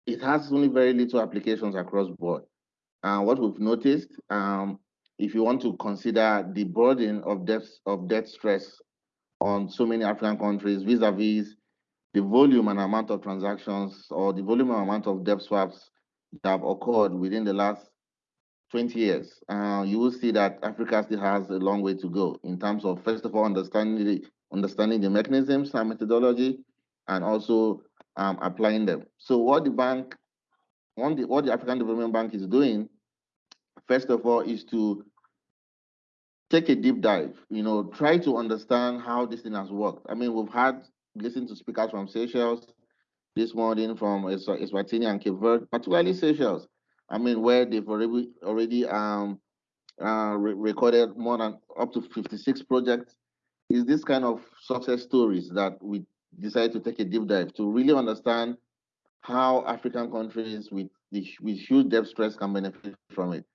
it has only very little applications across board. And what we've noticed, um, if you want to consider the burden of debt of debt stress on so many African countries vis-a-vis the volume and amount of transactions or the volume and amount of debt swaps that have occurred within the last 20 years, uh, you will see that Africa still has a long way to go in terms of, first of all, understanding the, understanding the mechanisms and methodology, and also um, applying them. So what the bank, the, what the African Development Bank is doing, first of all, is to take a deep dive, you know, try to understand how this thing has worked. I mean, we've had listened to speakers from Seychelles this morning from Eswatini and Cape Verde, particularly Seychelles. I mean, where they've already already um uh, re recorded more than up to 56 projects. Is this kind of success stories that we decide to take a deep dive to really understand how African countries with the, with huge debt stress can benefit from it.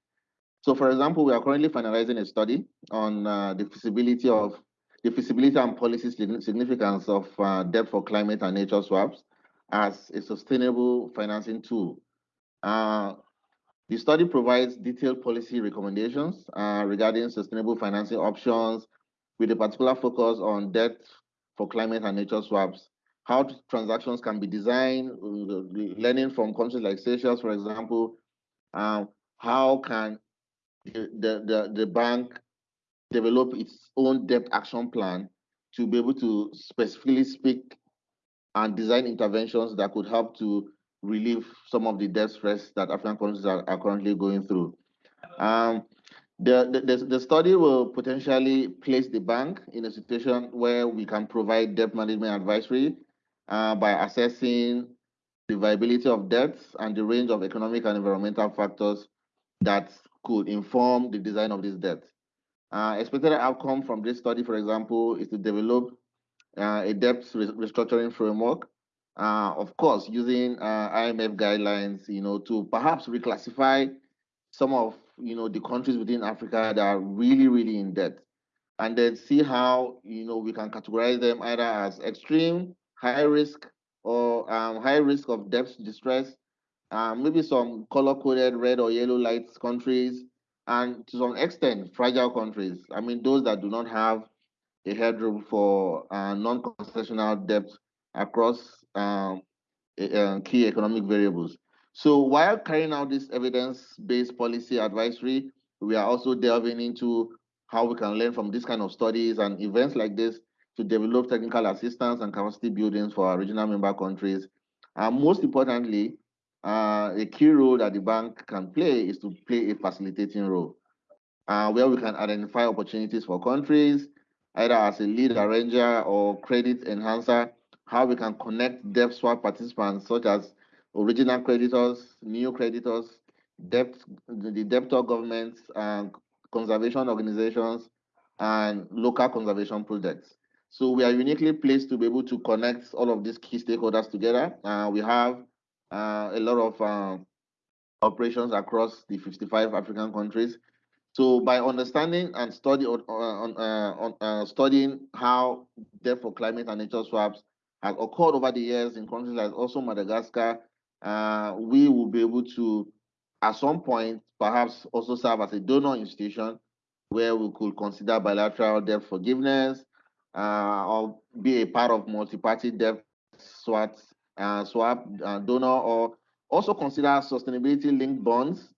So, for example, we are currently finalizing a study on uh, the feasibility of the feasibility and policy significance of uh, debt for climate and nature swaps as a sustainable financing tool. Uh, the study provides detailed policy recommendations uh, regarding sustainable financing options with a particular focus on debt for climate and nature swaps, how transactions can be designed, uh, learning from countries like Seychelles, for example, um, how can the, the, the bank develop its own debt action plan to be able to specifically speak and design interventions that could help to relieve some of the debt stress that African countries are, are currently going through. Um, the, the, the, study will potentially place the bank in a situation where we can provide debt management advisory uh, by assessing the viability of debts and the range of economic and environmental factors that could inform the design of this debt. Uh, expected outcome from this study, for example, is to develop uh, a debt restructuring framework. Uh, of course, using uh, IMF guidelines, you know, to perhaps reclassify some of, you know, the countries within Africa that are really, really in debt, and then see how, you know, we can categorize them either as extreme, high risk, or um, high risk of debt distress, um, maybe some color-coded red or yellow lights countries, and to some extent, fragile countries. I mean, those that do not have a headroom for uh, non-concessional debt across um, uh, key economic variables. So while carrying out this evidence-based policy advisory, we are also delving into how we can learn from this kind of studies and events like this to develop technical assistance and capacity buildings for our regional member countries. And most importantly, uh, a key role that the bank can play is to play a facilitating role, uh, where we can identify opportunities for countries, either as a lead arranger or credit enhancer, how we can connect debt swap participants such as original creditors, new creditors, debt, the debtor governments, and conservation organizations, and local conservation projects. So we are uniquely placed to be able to connect all of these key stakeholders together. Uh, we have a lot of uh, operations across the 55 African countries. So by understanding and study on, on, uh, on studying how debt for climate and nature swaps has occurred over the years in countries like also Madagascar, uh, we will be able to, at some point, perhaps also serve as a donor institution where we could consider bilateral debt forgiveness uh, or be a part of multi-party debt swaps uh, swap uh, donor or also consider sustainability linked bonds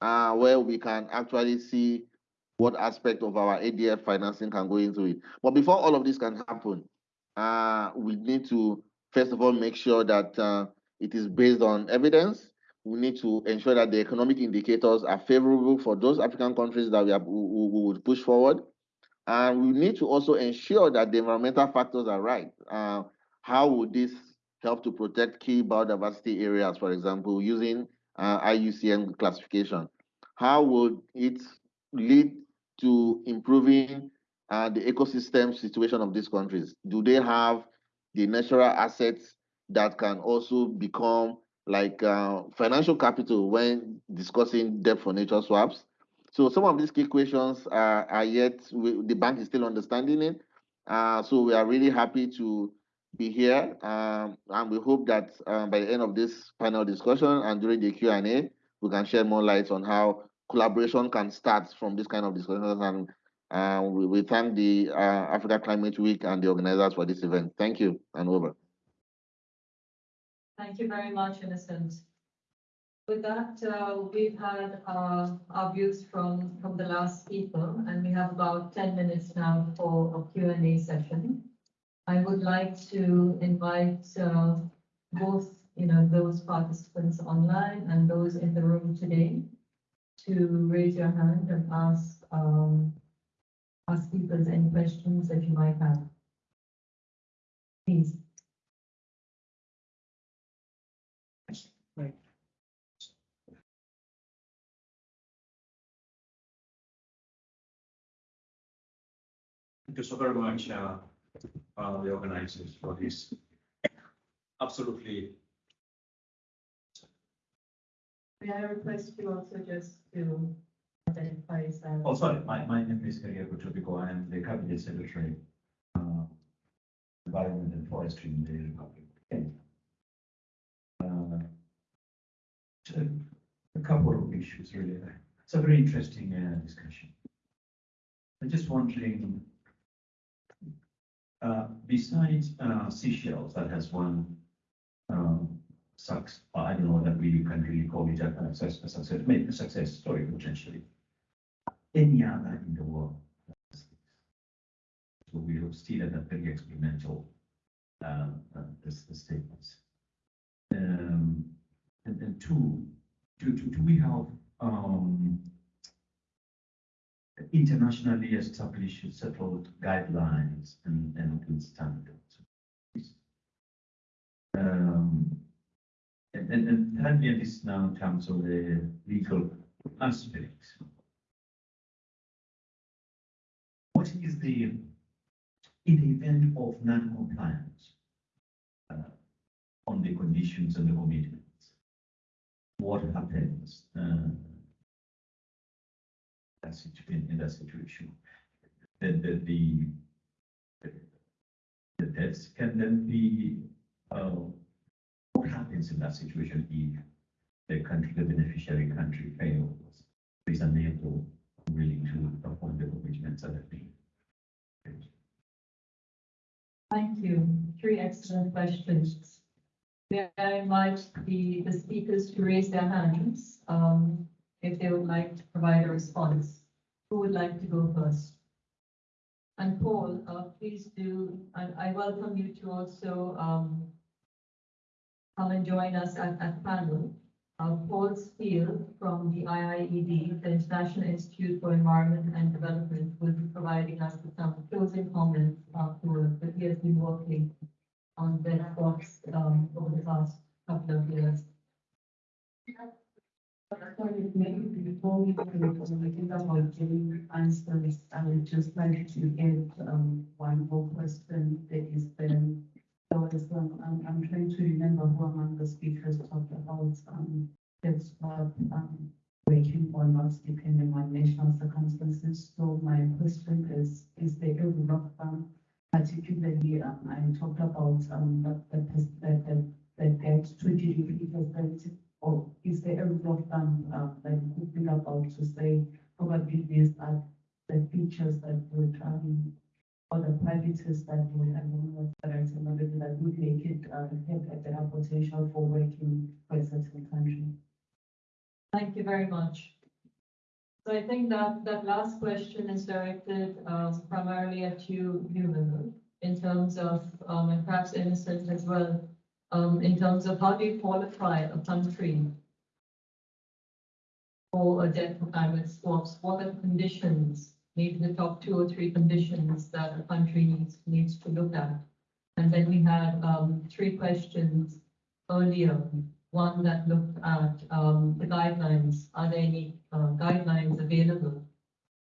uh, where we can actually see what aspect of our ADF financing can go into it. But before all of this can happen, uh, we need to first of all make sure that uh, it is based on evidence. We need to ensure that the economic indicators are favorable for those African countries that we, have, we, we would push forward. And we need to also ensure that the environmental factors are right. Uh, how would this help to protect key biodiversity areas, for example, using uh, IUCN classification? How would it lead to improving uh, the ecosystem situation of these countries? Do they have the natural assets that can also become like uh, financial capital when discussing debt for nature swaps? So some of these key questions are, are yet, we, the bank is still understanding it. Uh, so we are really happy to be here, um, and we hope that uh, by the end of this panel discussion and during the Q and A, we can share more light on how collaboration can start from this kind of discussions. And uh, we, we thank the uh, Africa Climate Week and the organizers for this event. Thank you, and over. Thank you very much, Innocent. With that, uh, we've had uh, our views from, from the last speaker, and we have about 10 minutes now for a Q and A session. I would like to invite uh, both, you know, those participants online and those in the room today to raise your hand and ask, um, ask speakers any questions that you might have. Please. Thank you so very much, uh, uh, the organizers for this. Absolutely, May I request you also just to identify yourself? oh, sorry, my, my name is Keriako Tobiko, I am the cabinet secretary, uh, environment and forestry in the Republic of Kenya. Uh, A couple of issues really, it's a very interesting, uh, discussion. I'm just wondering, uh, besides, uh, that has one, um, sucks, I don't know that we can really call it a success, a success, maybe a success story potentially. Any other in the world. So we are still at a very experimental, um, uh, this, the statements. Um, and then two, do, do, do we have, um, internationally established settled guidelines and, and, and standards? Um, and, and, and and this now in terms of the legal aspect. What is the, in the event of non-compliance uh, on the conditions and the commitments? What happens? Uh, that in that situation? Then the, the, the debts can then be, uh, what happens in that situation if the country, the beneficiary country fails, is unable, willing to perform the commitments that have been? Thank you. Three excellent questions. May I invite the, the speakers to raise their hands, um, if they would like to provide a response. Who would like to go first? And Paul, uh, please do, and I welcome you to also, um, come and join us at, at panel. Uh, Paul Steele from the IIED, the International Institute for Environment and Development, will be providing us with some closing comments afterwards, but he has been working on that box, um, over the past couple of years. Maybe before we go to the think about giving answers, I would just like to um one more question that is then. There was I'm trying to remember who among the speakers talked about um that's what um working or not depending on national circumstances. So my question is, is there a of? Particularly, um I talked about the the pers- the the the debt to GDP percent or is there a rule of thumb, uh, that you could think about to say, probably these are the features that would, um, or the qualities that right term would be, that would make it, uh, have a better potential for working for a certain country? Thank you very much. So I think that, that last question is directed um, primarily at you, Human, in terms of, um, and perhaps Innocent as well, um, in terms of how do you qualify a country for a debt for climate swaps? What are the conditions, maybe the top two or three conditions that a country needs, needs to look at? And then we had um, three questions earlier one that looked at um, the guidelines. Are there any uh, guidelines available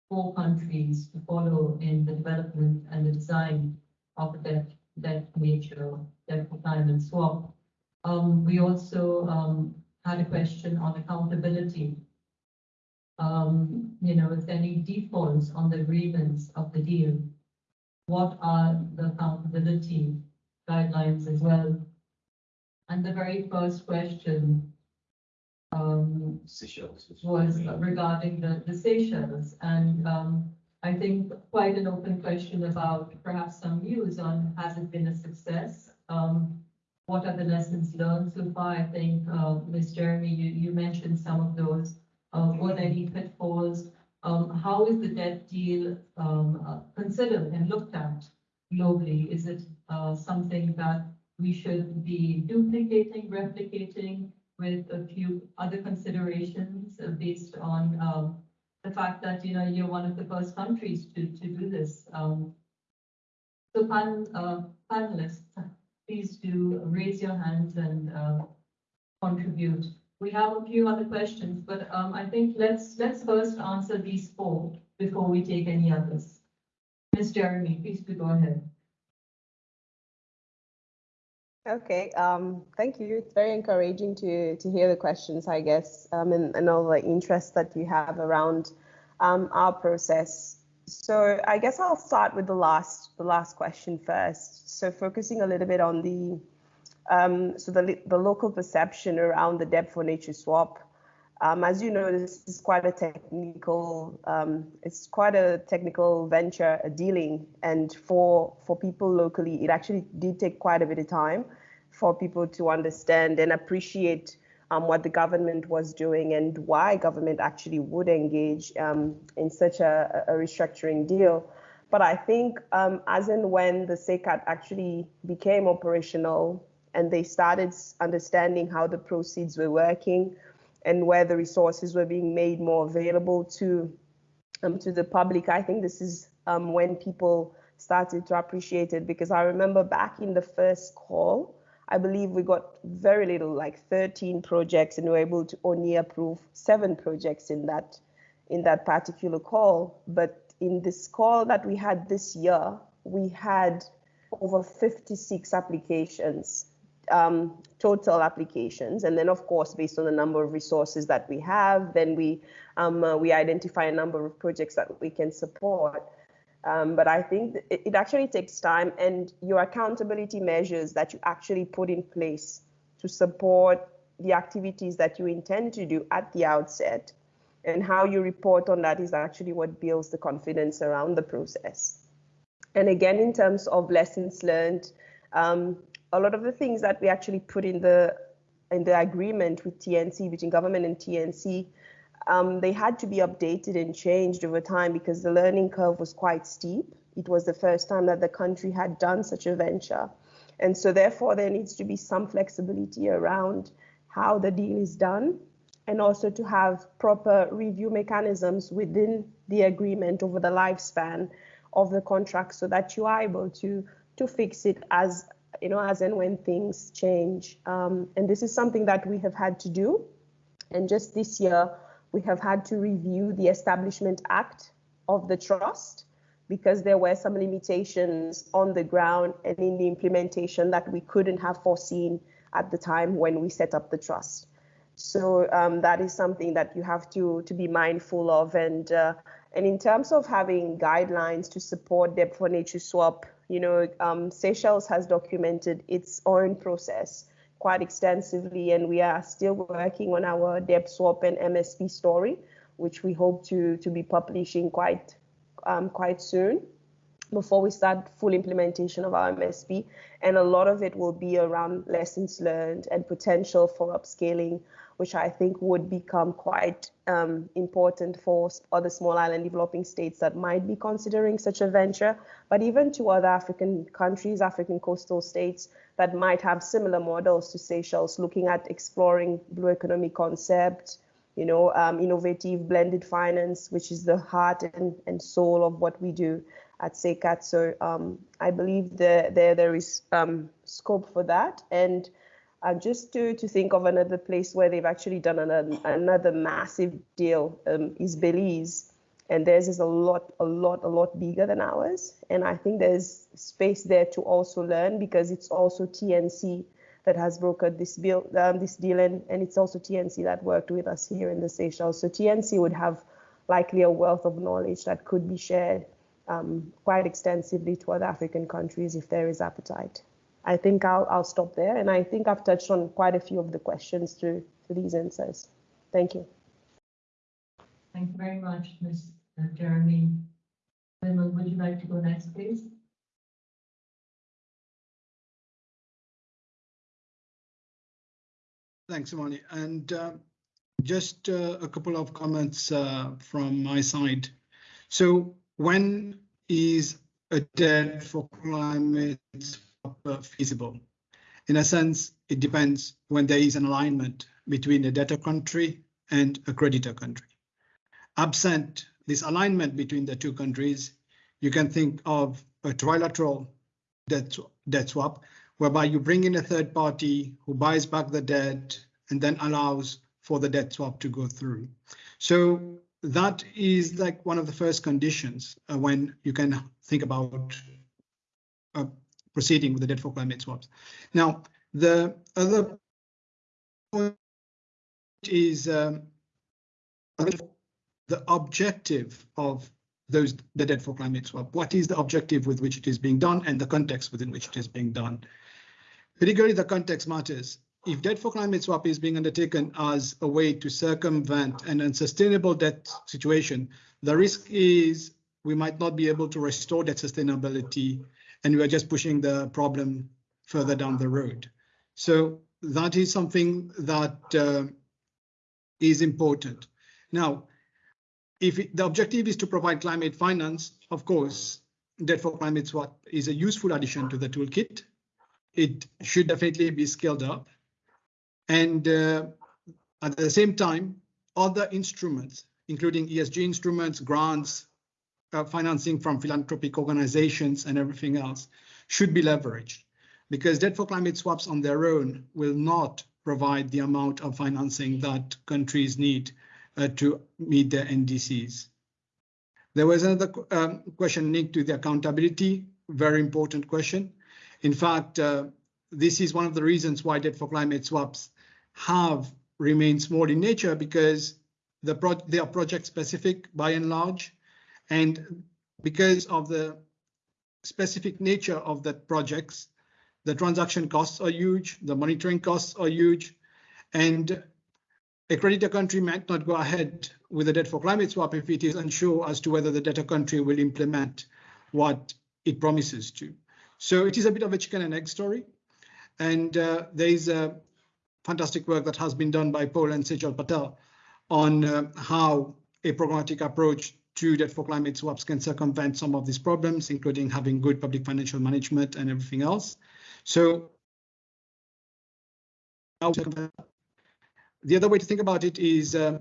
for countries to follow in the development and the design of debt, debt nature, for climate swap? Um, we also um, had a question on accountability. Um, you know, if there any defaults on the agreements of the deal, what are the accountability guidelines as well. And the very first question um, was regarding the, the Seychelles. And, um, I think quite an open question about perhaps some views on, has it been a success? Um, what are the lessons learned so far? I think, uh, Ms. Jeremie, you, you mentioned some of those. Uh, were there any pitfalls? Um, how is the debt deal, um, uh, considered and looked at globally? Is it, uh, something that we should be duplicating, replicating? with a few other considerations based on um, the fact that, you know, you're one of the first countries to, to do this. Um, So pan, uh, panelists, please do raise your hands and uh, contribute. We have a few other questions, but um, I think let's, let's first answer these four before we take any others. Ms. Jeremie, please do go ahead. Okay, um, thank you. It's very encouraging to to hear the questions, I guess, um, and, and all the interest that you have around um, our process. So I guess I'll start with the last the last question first. So focusing a little bit on the um, so the the local perception around the debt for nature swap. Um, as you know, this is quite a technical, um, it's quite a technical venture, a dealing, and for for people locally, it actually did take quite a bit of time for people to understand and appreciate um, what the government was doing and why government actually would engage um, in such a, a, restructuring deal. But I think um, as and when the SeyCCAT actually became operational and they started understanding how the proceeds were working and where the resources were being made more available to um, to the public. I think this is um, when people started to appreciate it because I remember back in the first call, I believe we got very little, like 13 projects, and we were able to only approve seven projects in that in that particular call. But in this call that we had this year, we had over 56 applications um, total applications. And then, of course, based on the number of resources that we have, then we um, uh, we identify a number of projects that we can support. Um, but I think it, it, actually takes time, and your accountability measures that you actually put in place to support the activities that you intend to do at the outset, and how you report on that is actually what builds the confidence around the process. And again, in terms of lessons learned, um, a lot of the things that we actually put in the in the agreement with TNC between government and TNC, um, they had to be updated and changed over time because the learning curve was quite steep. It was the first time that the country had done such a venture. And so therefore there needs to be some flexibility around how the deal is done and also to have proper review mechanisms within the agreement over the lifespan of the contract so that you are able to to fix it as you know, as and when things change. Um, and this is something that we have had to do. And just this year, we have had to review the Establishment Act of the trust because there were some limitations on the ground and in the implementation that we couldn't have foreseen at the time when we set up the trust. So um, that is something that you have to to be mindful of. And uh, and in terms of having guidelines to support debt for nature swap you know, um, Seychelles has documented its own process quite extensively, and we are still working on our debt swap and MSP story, which we hope to to be publishing quite um, quite soon before we start full implementation of our MSP. And a lot of it will be around lessons learned and potential for upscaling which I think would become quite um, important for other small island developing states that might be considering such a venture, but even to other African countries, African coastal states that might have similar models to Seychelles, looking at exploring blue economy concepts, you know, um, innovative blended finance, which is the heart and, and soul of what we do at SeyCCAT. So um, I believe there, there, there is um, scope for that. And uh, just to, to think of another place where they've actually done another, another massive deal um, is Belize. And theirs is a lot, a lot, a lot bigger than ours. And I think there's space there to also learn because it's also TNC that has brokered this, bill, um, this deal, and, and it's also TNC that worked with us here in the Seychelles. So TNC would have likely a wealth of knowledge that could be shared um, quite extensively to other African countries if there is appetite. I think I'll, I'll stop there. And I think I've touched on quite a few of the questions through, through these answers. Thank you. Thank you very much, Ms. Jeremie. Vimal, would you like to go next, please? Thanks, Imani. And uh, just uh, a couple of comments uh, from my side. So when is a debt for climate feasible? In a sense, it depends when there is an alignment between a debtor country and a creditor country. Absent this alignment between the two countries, you can think of a trilateral debt, debt swap, whereby you bring in a third party who buys back the debt and then allows for the debt swap to go through. So that is like one of the first conditions uh, when you can think about uh, proceeding with the debt for climate swaps. Now, the other point is um, the objective of those the debt for climate swap. What is the objective with which it is being done and the context within which it is being done? Particularly the context matters. If debt for climate swap is being undertaken as a way to circumvent an unsustainable debt situation, the risk is we might not be able to restore that sustainability and we are just pushing the problem further down the road. So that is something that uh, is important. Now, if it, the objective is to provide climate finance, of course, debt for climate swap is a useful addition to the toolkit. It should definitely be scaled up. And uh, at the same time, other instruments, including ESG instruments, grants, uh, financing from philanthropic organizations and everything else should be leveraged because debt for climate swaps on their own will not provide the amount of financing that countries need uh, to meet their NDCs. There was another um, question linked to the accountability, very important question. In fact, uh, this is one of the reasons why debt for climate swaps have remained small in nature because the pro they are project specific by and large. And because of the specific nature of that projects, the transaction costs are huge, the monitoring costs are huge, and a creditor country might not go ahead with a debt for climate swap if it is unsure as to whether the debtor country will implement what it promises to. So it is a bit of a chicken and egg story. And uh, there is a fantastic work that has been done by Paul and Sejal Patel on uh, how a programmatic approach to that for climate swaps can circumvent some of these problems, including having good public financial management and everything else. So the other way to think about it is uh,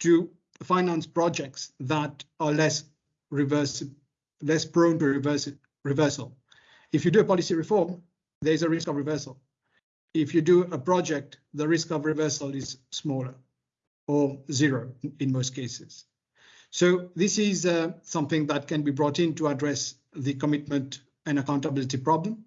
to finance projects that are less reverse, less prone to reverse, reversal. If you do a policy reform, there's a risk of reversal. If you do a project, the risk of reversal is smaller or zero in most cases. So this is uh, something that can be brought in to address the commitment and accountability problem.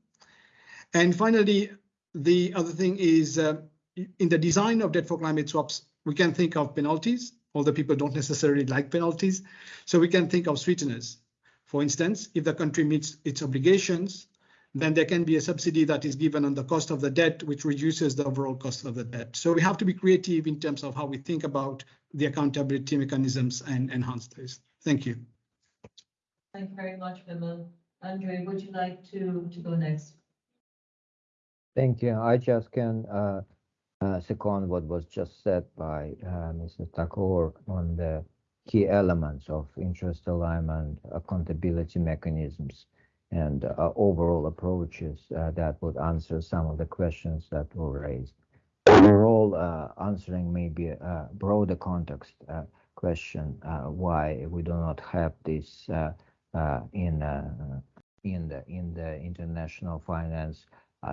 And finally, the other thing is uh, in the design of debt for climate swaps, we can think of penalties, although people don't necessarily like penalties. So we can think of sweeteners. For instance, if the country meets its obligations, then there can be a subsidy that is given on the cost of the debt, which reduces the overall cost of the debt. So we have to be creative in terms of how we think about the accountability mechanisms and enhance those. Thank you. Thank you very much, Vimal. Andre, would you like to, to go next? Thank you. I just can uh, uh, second what was just said by uh, Mr. Thakoor on the key elements of interest alignment, accountability mechanisms, and uh, overall approaches uh, that would answer some of the questions that were raised. Overall, uh, answering maybe a broader context uh, question, why we do not have this in in the in the international finance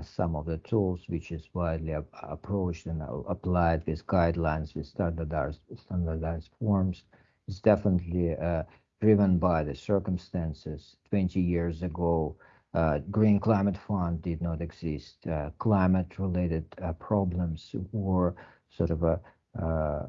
some of the tools which is widely approached and applied with guidelines with standardized standardized forms is definitely uh, driven by the circumstances. 20 years ago, uh, Green Climate Fund did not exist. Uh, Climate-related uh, problems were sort of a uh,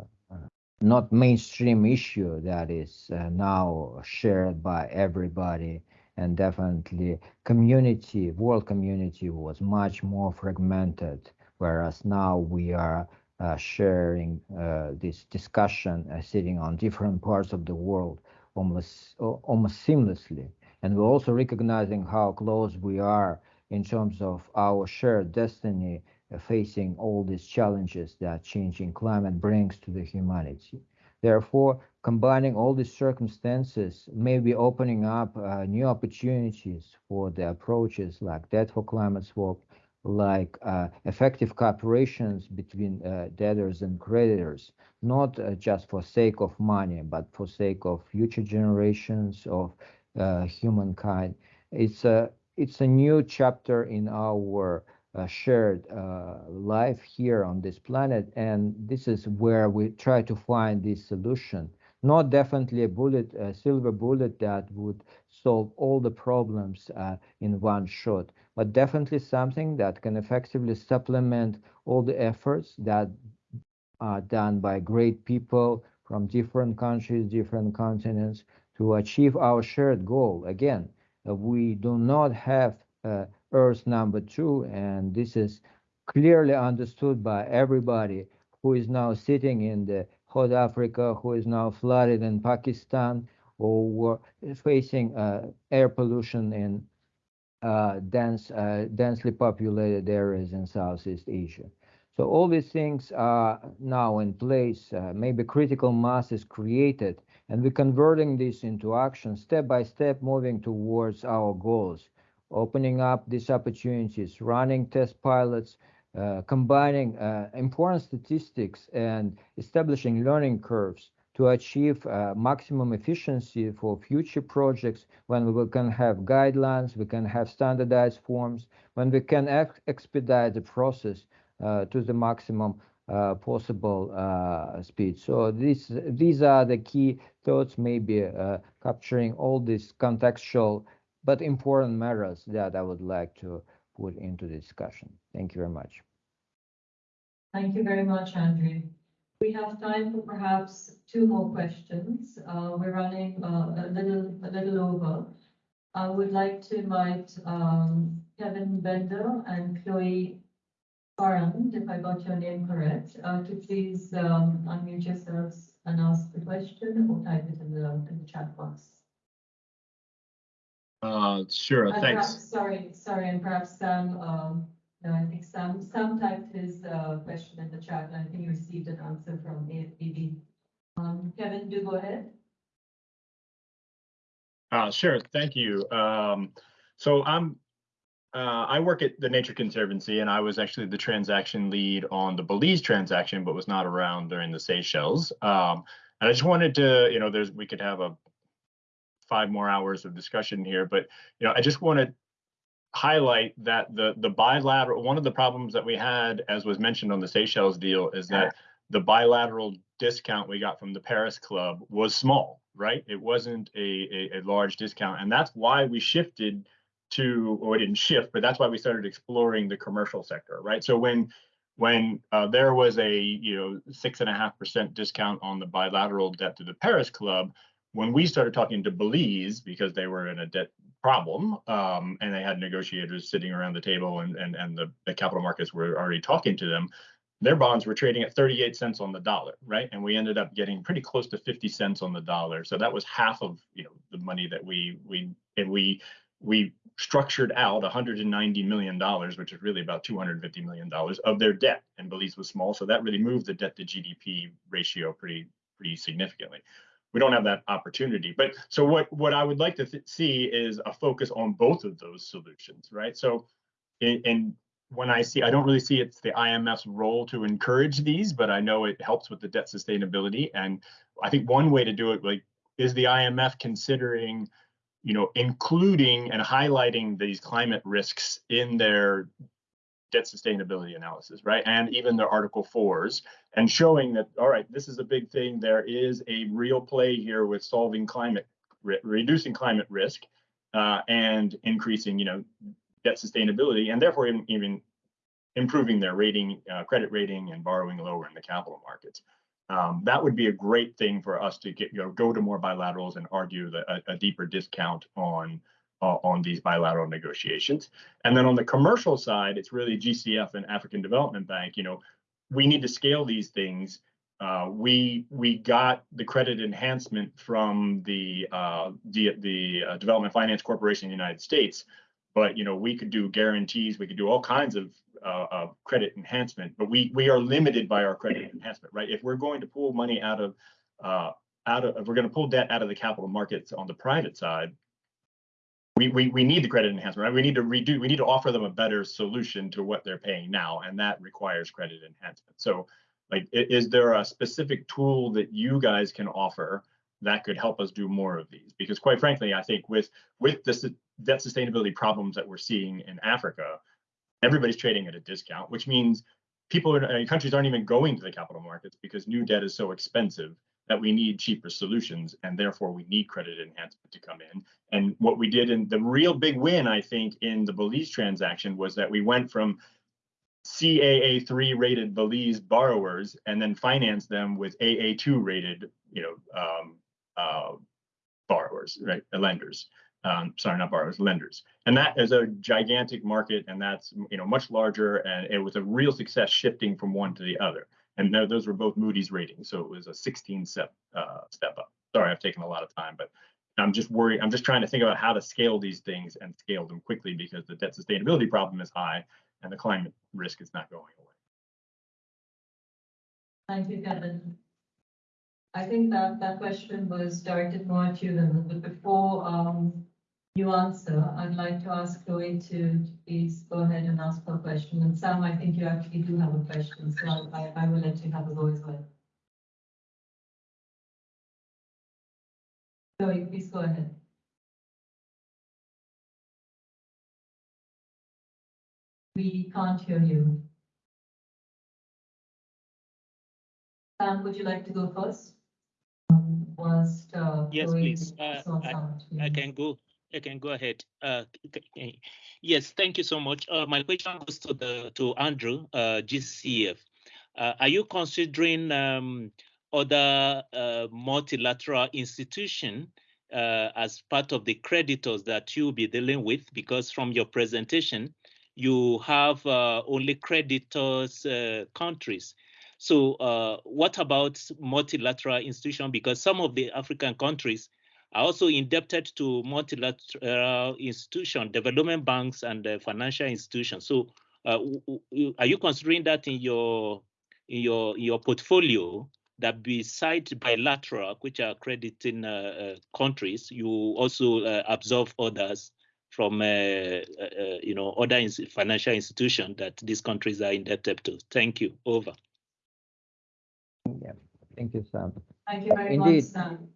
not mainstream issue that is uh, now shared by everybody and definitely community, world community was much more fragmented, whereas now we are uh, sharing uh, this discussion, uh, sitting on different parts of the world almost almost seamlessly, and we're also recognizing how close we are in terms of our shared destiny uh, facing all these challenges that changing climate brings to the humanity. Therefore, combining all these circumstances may be opening up uh, new opportunities for the approaches like debt for climate swap, like uh, effective cooperations between uh, debtors and creditors, not uh, just for sake of money, but for sake of future generations of humankind. It's a it's a new chapter in our uh, shared uh, life here on this planet. And this is where we try to find this solution. Not definitely a bullet, a silver bullet that would solve all the problems uh, in one shot, but definitely something that can effectively supplement all the efforts that are done by great people from different countries, different continents to achieve our shared goal. Again, uh, we do not have uh, Earth number two, and this is clearly understood by everybody who is now sitting in the hot Africa, who is now flooded in Pakistan, or facing uh, air pollution in dense, densely populated areas in Southeast Asia. So all these things are now in place. Maybe critical mass is created, and we're converting this into action, step by step, moving towards our goals opening up these opportunities, running test pilots, uh, combining uh, important statistics and establishing learning curves to achieve uh, maximum efficiency for future projects. When we can have guidelines, we can have standardized forms, when we can ex expedite the process uh, to the maximum uh, possible uh, speed. So these these are the key thoughts, maybe capturing all these contextual but important matters that I would like to put into the discussion. Thank you very much. Thank you very much, Andrew. We have time for perhaps two more questions. Uh, we're running uh, a little a little over. I would like to invite um, Kevin Bender and Chloe Farand, if I got your name correct, uh, to please um, unmute yourselves and ask the question or type it in the in the chat box. Uh, sure, And thanks. perhaps- Sorry, sorry, and perhaps Sam, um, no, I think Sam, Sam typed his, uh, question in the chat, and I think he received an answer from AfDB. Um, Kevin, do go ahead. Uh, sure, thank you. Um, so I'm, uh, I work at the Nature Conservancy and I was actually the transaction lead on the Belize transaction, but was not around during the Seychelles. Um, and I just wanted to, you know, there's, we could have a five more hours of discussion here, but you know, I just want to highlight that the the bilateral one of the problems that we had, as was mentioned on the Seychelles deal, is that the bilateral discount we got from the Paris Club was small, right? It wasn't a, a, a large discount, and that's why we shifted to, or we didn't shift, but that's why we started exploring the commercial sector, right? So when when uh, there was a you know six and a half percent discount on the bilateral debt to the Paris Club, when we started talking to Belize, because they were in a debt problem um, and they had negotiators sitting around the table and, and, and the, the capital markets were already talking to them, their bonds were trading at 38 cents on the dollar, right? And we ended up getting pretty close to 50 cents on the dollar. So that was half of you know the money that we we and we we structured out 190 million dollars, which is really about 250 million dollars of their debt. And Belize was small, so that really moved the debt to GDP ratio pretty pretty significantly we don't have that opportunity. But so what what I would like to th- see is a focus on both of those solutions, right? So, and when I see, I don't really see it's the IMF's role to encourage these, but I know it helps with the debt sustainability. And I think one way to do it, like, is the IMF considering, you know, including and highlighting these climate risks in their debt sustainability analysis, right? And even the Article 4s, and showing that, all right, this is a big thing. There is a real play here with solving climate, re reducing climate risk uh, and increasing, you know, debt sustainability, and therefore even, even improving their rating, uh, credit rating, and borrowing lower in the capital markets. Um, that would be a great thing for us to get, you know, go to more bilaterals and argue the, a, a deeper discount on uh, on these bilateral negotiations. And then on the commercial side, it's really GCF and African Development Bank. You know, we need to scale these things. Uh, we we got the credit enhancement from the uh, the, the uh, Development Finance Corporation in the United States, but you know we could do guarantees, we could do all kinds of uh, credit enhancement, but we we are limited by our credit enhancement, right? If we're going to pull money out of uh, out of if we're going to pull debt out of the capital markets on the private side, we, we, we need the credit enhancement, right? We need to redo, we need to offer them a better solution to what they're paying now, and that requires credit enhancement. So, like, is there a specific tool that you guys can offer that could help us do more of these? Because quite frankly, I think with with the debt sustainability problems that we're seeing in Africa, everybody's trading at a discount, which means people in countries aren't even going to the capital markets because new debt is so expensive that we need cheaper solutions and therefore we need credit enhancement to come in. And what we did in the real big win, I think, in the Belize transaction was that we went from CAA3 rated Belize borrowers and then financed them with AA2 rated, you know, um, uh, borrowers, right, lenders. Um, sorry, not borrowers, lenders. And that is a gigantic market, and that's you know much larger, and it was a real success shifting from one to the other. And those were both Moody's ratings, so it was a 16 step uh, step up. Sorry, I've taken a lot of time, but I'm just worried. I'm just trying to think about how to scale these things and scale them quickly because the debt sustainability problem is high and the climate risk is not going away. Thank you, Kevin. I think that that question was directed more to you, but before um, you answer, I'd like to ask Chloe to please go ahead and ask her question. And Sam, I think you actually do have a question, so I, I will let you have a go as well. Chloe, please go ahead. We can't hear you. Sam, would you like to go first? Um, whilst, uh, yes, Chloe please. Uh, I, I can go. I can go ahead. Uh, yes, thank you so much. Uh, my question goes to the to Andrew, uh, GCF. Uh, are you considering um, other uh, multilateral institution uh, as part of the creditors that you'll be dealing with? Because from your presentation, you have only creditors countries. So what about multilateral institution? Because some of the African countries are also indebted to multilateral institutions, development banks, and uh, financial institutions. So, uh, are you considering that in your in your your portfolio that besides bilateral, which are crediting uh, uh countries, you also uh, absorb others from uh, you know other financial institutions that these countries are indebted to? Thank you. Over. Yeah, thank you, Sam. Thank you very Indeed. much, Sam.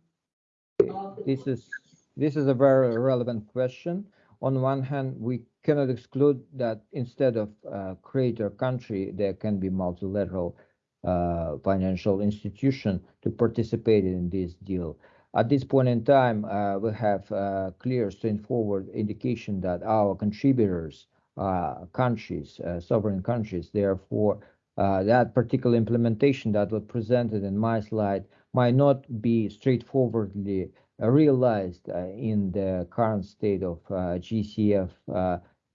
This is this is a very relevant question. On one hand, we cannot exclude that instead of uh, creator country, there can be multilateral uh, financial institution to participate in this deal. At this point in time, uh, we have uh, clear, straightforward indication that our contributors, uh, countries, sovereign countries, therefore, that particular implementation that was presented in my slide might not be straightforwardly uh, realized uh, in the current state of uh, GCF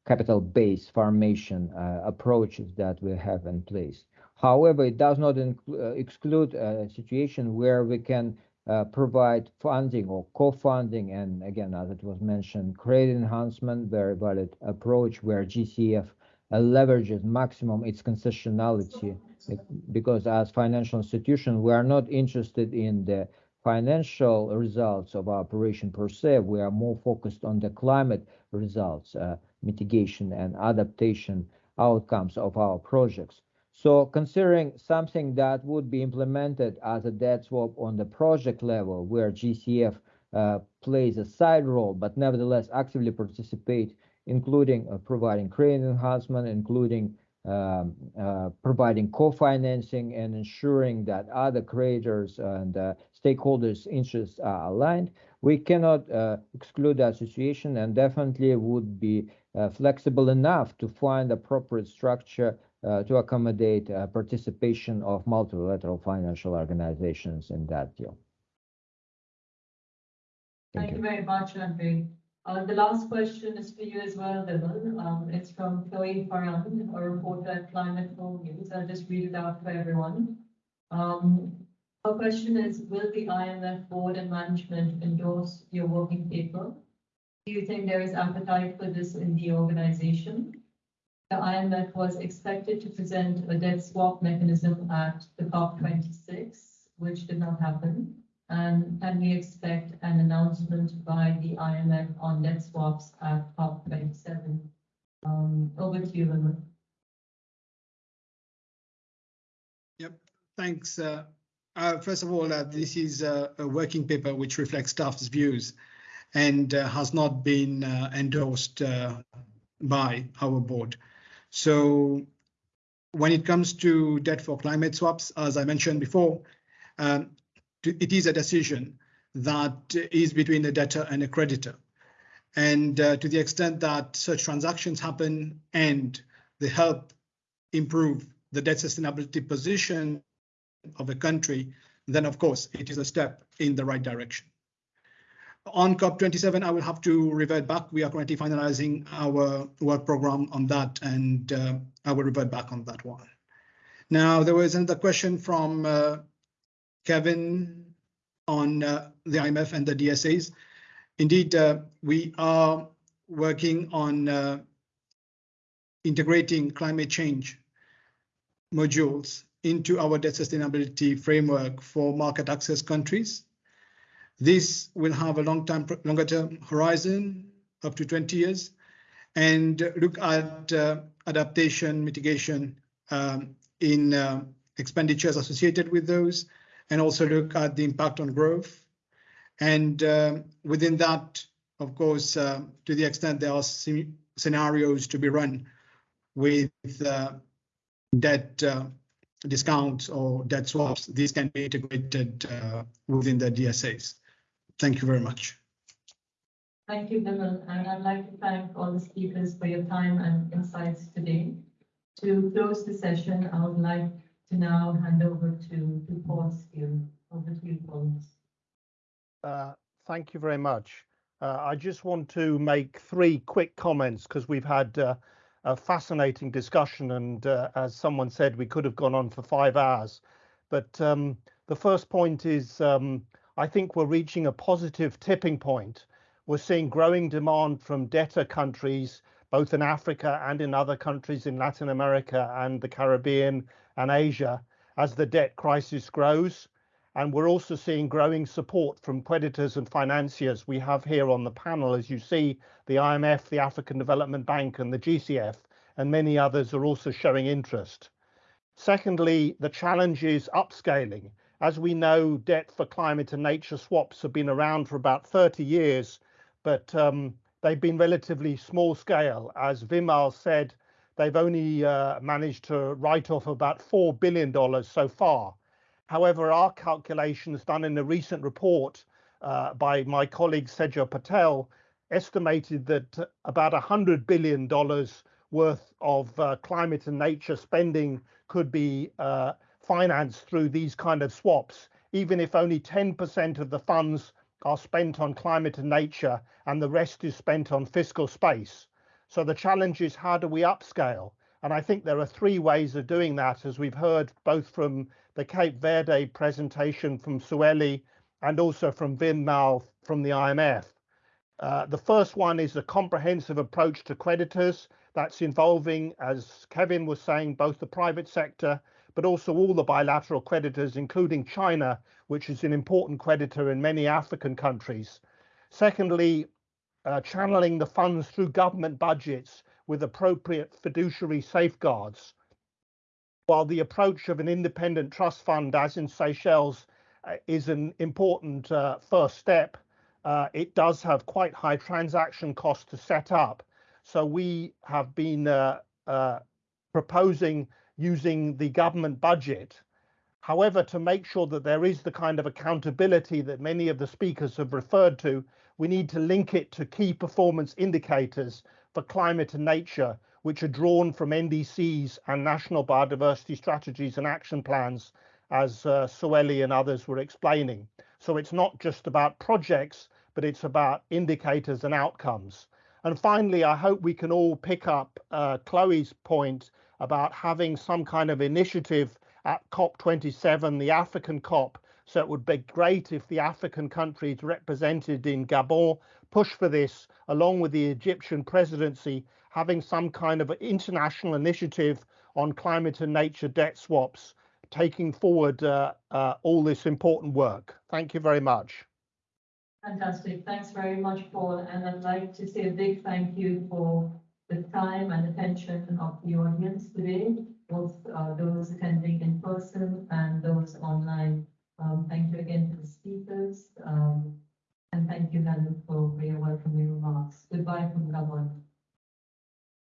capital base formation approaches that we have in place. However, it does not exclude a situation where we can provide funding or co-funding and again as it was mentioned credit enhancement very valid approach where GCF leverages maximum its concessionality because as financial institution, we are not interested in the financial results of our operation per se. We are more focused on the climate results, uh, mitigation and adaptation outcomes of our projects. So considering something that would be implemented as a debt swap on the project level, where GCF uh, plays a side role, but nevertheless actively participate, including uh, providing credit enhancement, including um, uh, providing co-financing and ensuring that other creators and uh, stakeholders' interests are aligned. We cannot uh, exclude that situation and definitely would be uh, flexible enough to find appropriate structure uh, to accommodate uh, participation of multilateral financial organizations in that deal. Thank, Thank you. you very much, Andre. Uh, the last question is for you as well, Vimal. Um, it's from Chloe Farand, a reporter at Climate Home News. I'll just read it out for everyone. Um, her question is, will the IMF board and management endorse your working paper? Do you think there is appetite for this in the organization? The IMF was expected to present a debt swap mechanism at the COP26, which did not happen. And can we expect an announcement by the IMF on debt swaps at COP27? Um, over to you, Vimal. Yep, thanks. Uh, uh, first of all, uh, this is a, working paper which reflects staff's views and has not been endorsed by our board. So when it comes to debt for climate swaps, as I mentioned before, um, it is a decision that is between the debtor and a creditor. And uh, to the extent that such transactions happen and they help improve the debt sustainability position of a country, then of course it is a step in the right direction. On COP27, I will have to revert back. We are currently finalizing our work program on that, and uh, I will revert back on that one. Now, there was another question from uh, Kevin on uh, the IMF and the DSAs. Indeed, uh, we are working on uh, integrating climate change modules into our debt sustainability framework for market access countries. This will have a long time, longer term horizon, up to 20 years, and look at uh, adaptation mitigation um, in uh, expenditures associated with those, and also look at the impact on growth. And uh, within that, of course, uh, to the extent there are scenarios to be run with uh, debt uh, discounts or debt swaps, these can be integrated uh, within the DSAs. Thank you very much. Thank you, Vimal, and I'd like to thank all the speakers for your time and insights today. To close the session, I would like to now hand over to, to Paul Steele. Over to you, Paul. Uh, thank you very much. Uh, I just want to make three quick comments because we've had uh, a fascinating discussion, and uh, as someone said, we could have gone on for five hours. But um, the first point is um, I think we're reaching a positive tipping point. We're seeing growing demand from debtor countries, both in Africa and in other countries in Latin America and the Caribbean and Asia as the debt crisis grows. And we're also seeing growing support from creditors and financiers. We have here on the panel, as you see, the IMF, the African Development Bank, and the GCF, and many others are also showing interest. Secondly, the challenge is upscaling. As we know, debt for climate and nature swaps have been around for about 30 years, but um, they've been relatively small scale. As Vimal said, they've only uh, managed to write off about $4 billion so far. However, our calculations done in a recent report uh, by my colleague Sejal Patel estimated that about $100 billion worth of uh, climate and nature spending could be financed through these kind of swaps, even if only 10% of the funds are spent on climate and nature and the rest is spent on fiscal space. So the challenge is how do we upscale? And I think there are three ways of doing that, as we've heard both from the Cape Verde presentation from Sueli and also from Vimal from the IMF. Uh, the first one is a comprehensive approach to creditors that's involving, as Kevin was saying, both the private sector, but also all the bilateral creditors, including China, which is an important creditor in many African countries. Secondly, uh, channeling the funds through government budgets with appropriate fiduciary safeguards. While the approach of an independent trust fund, as in Seychelles, uh, is an important uh, first step, uh, it does have quite high transaction costs to set up. So we have been uh, uh, proposing using the government budget. However, to make sure that there is the kind of accountability that many of the speakers have referred to, we need to link it to key performance indicators for climate and nature, which are drawn from NDCs and national biodiversity strategies and action plans, as uh, Sueli and others were explaining. So it's not just about projects, but it's about indicators and outcomes. And finally, I hope we can all pick up uh, Chloe's point about having some kind of initiative at COP27, the African COP. So it would be great if the African countries represented in Gabon push for this, along with the Egyptian presidency, having some kind of international initiative on climate and nature debt swaps, taking forward uh, uh, all this important work. Thank you very much. Fantastic. Thanks very much, Paul. And I'd like to say a big thank you for the time and attention of the audience today, both uh, those attending in person and those online. Um, thank you again to the speakers. Um, and thank you, Helen, for your welcoming remarks. Goodbye from Gabon.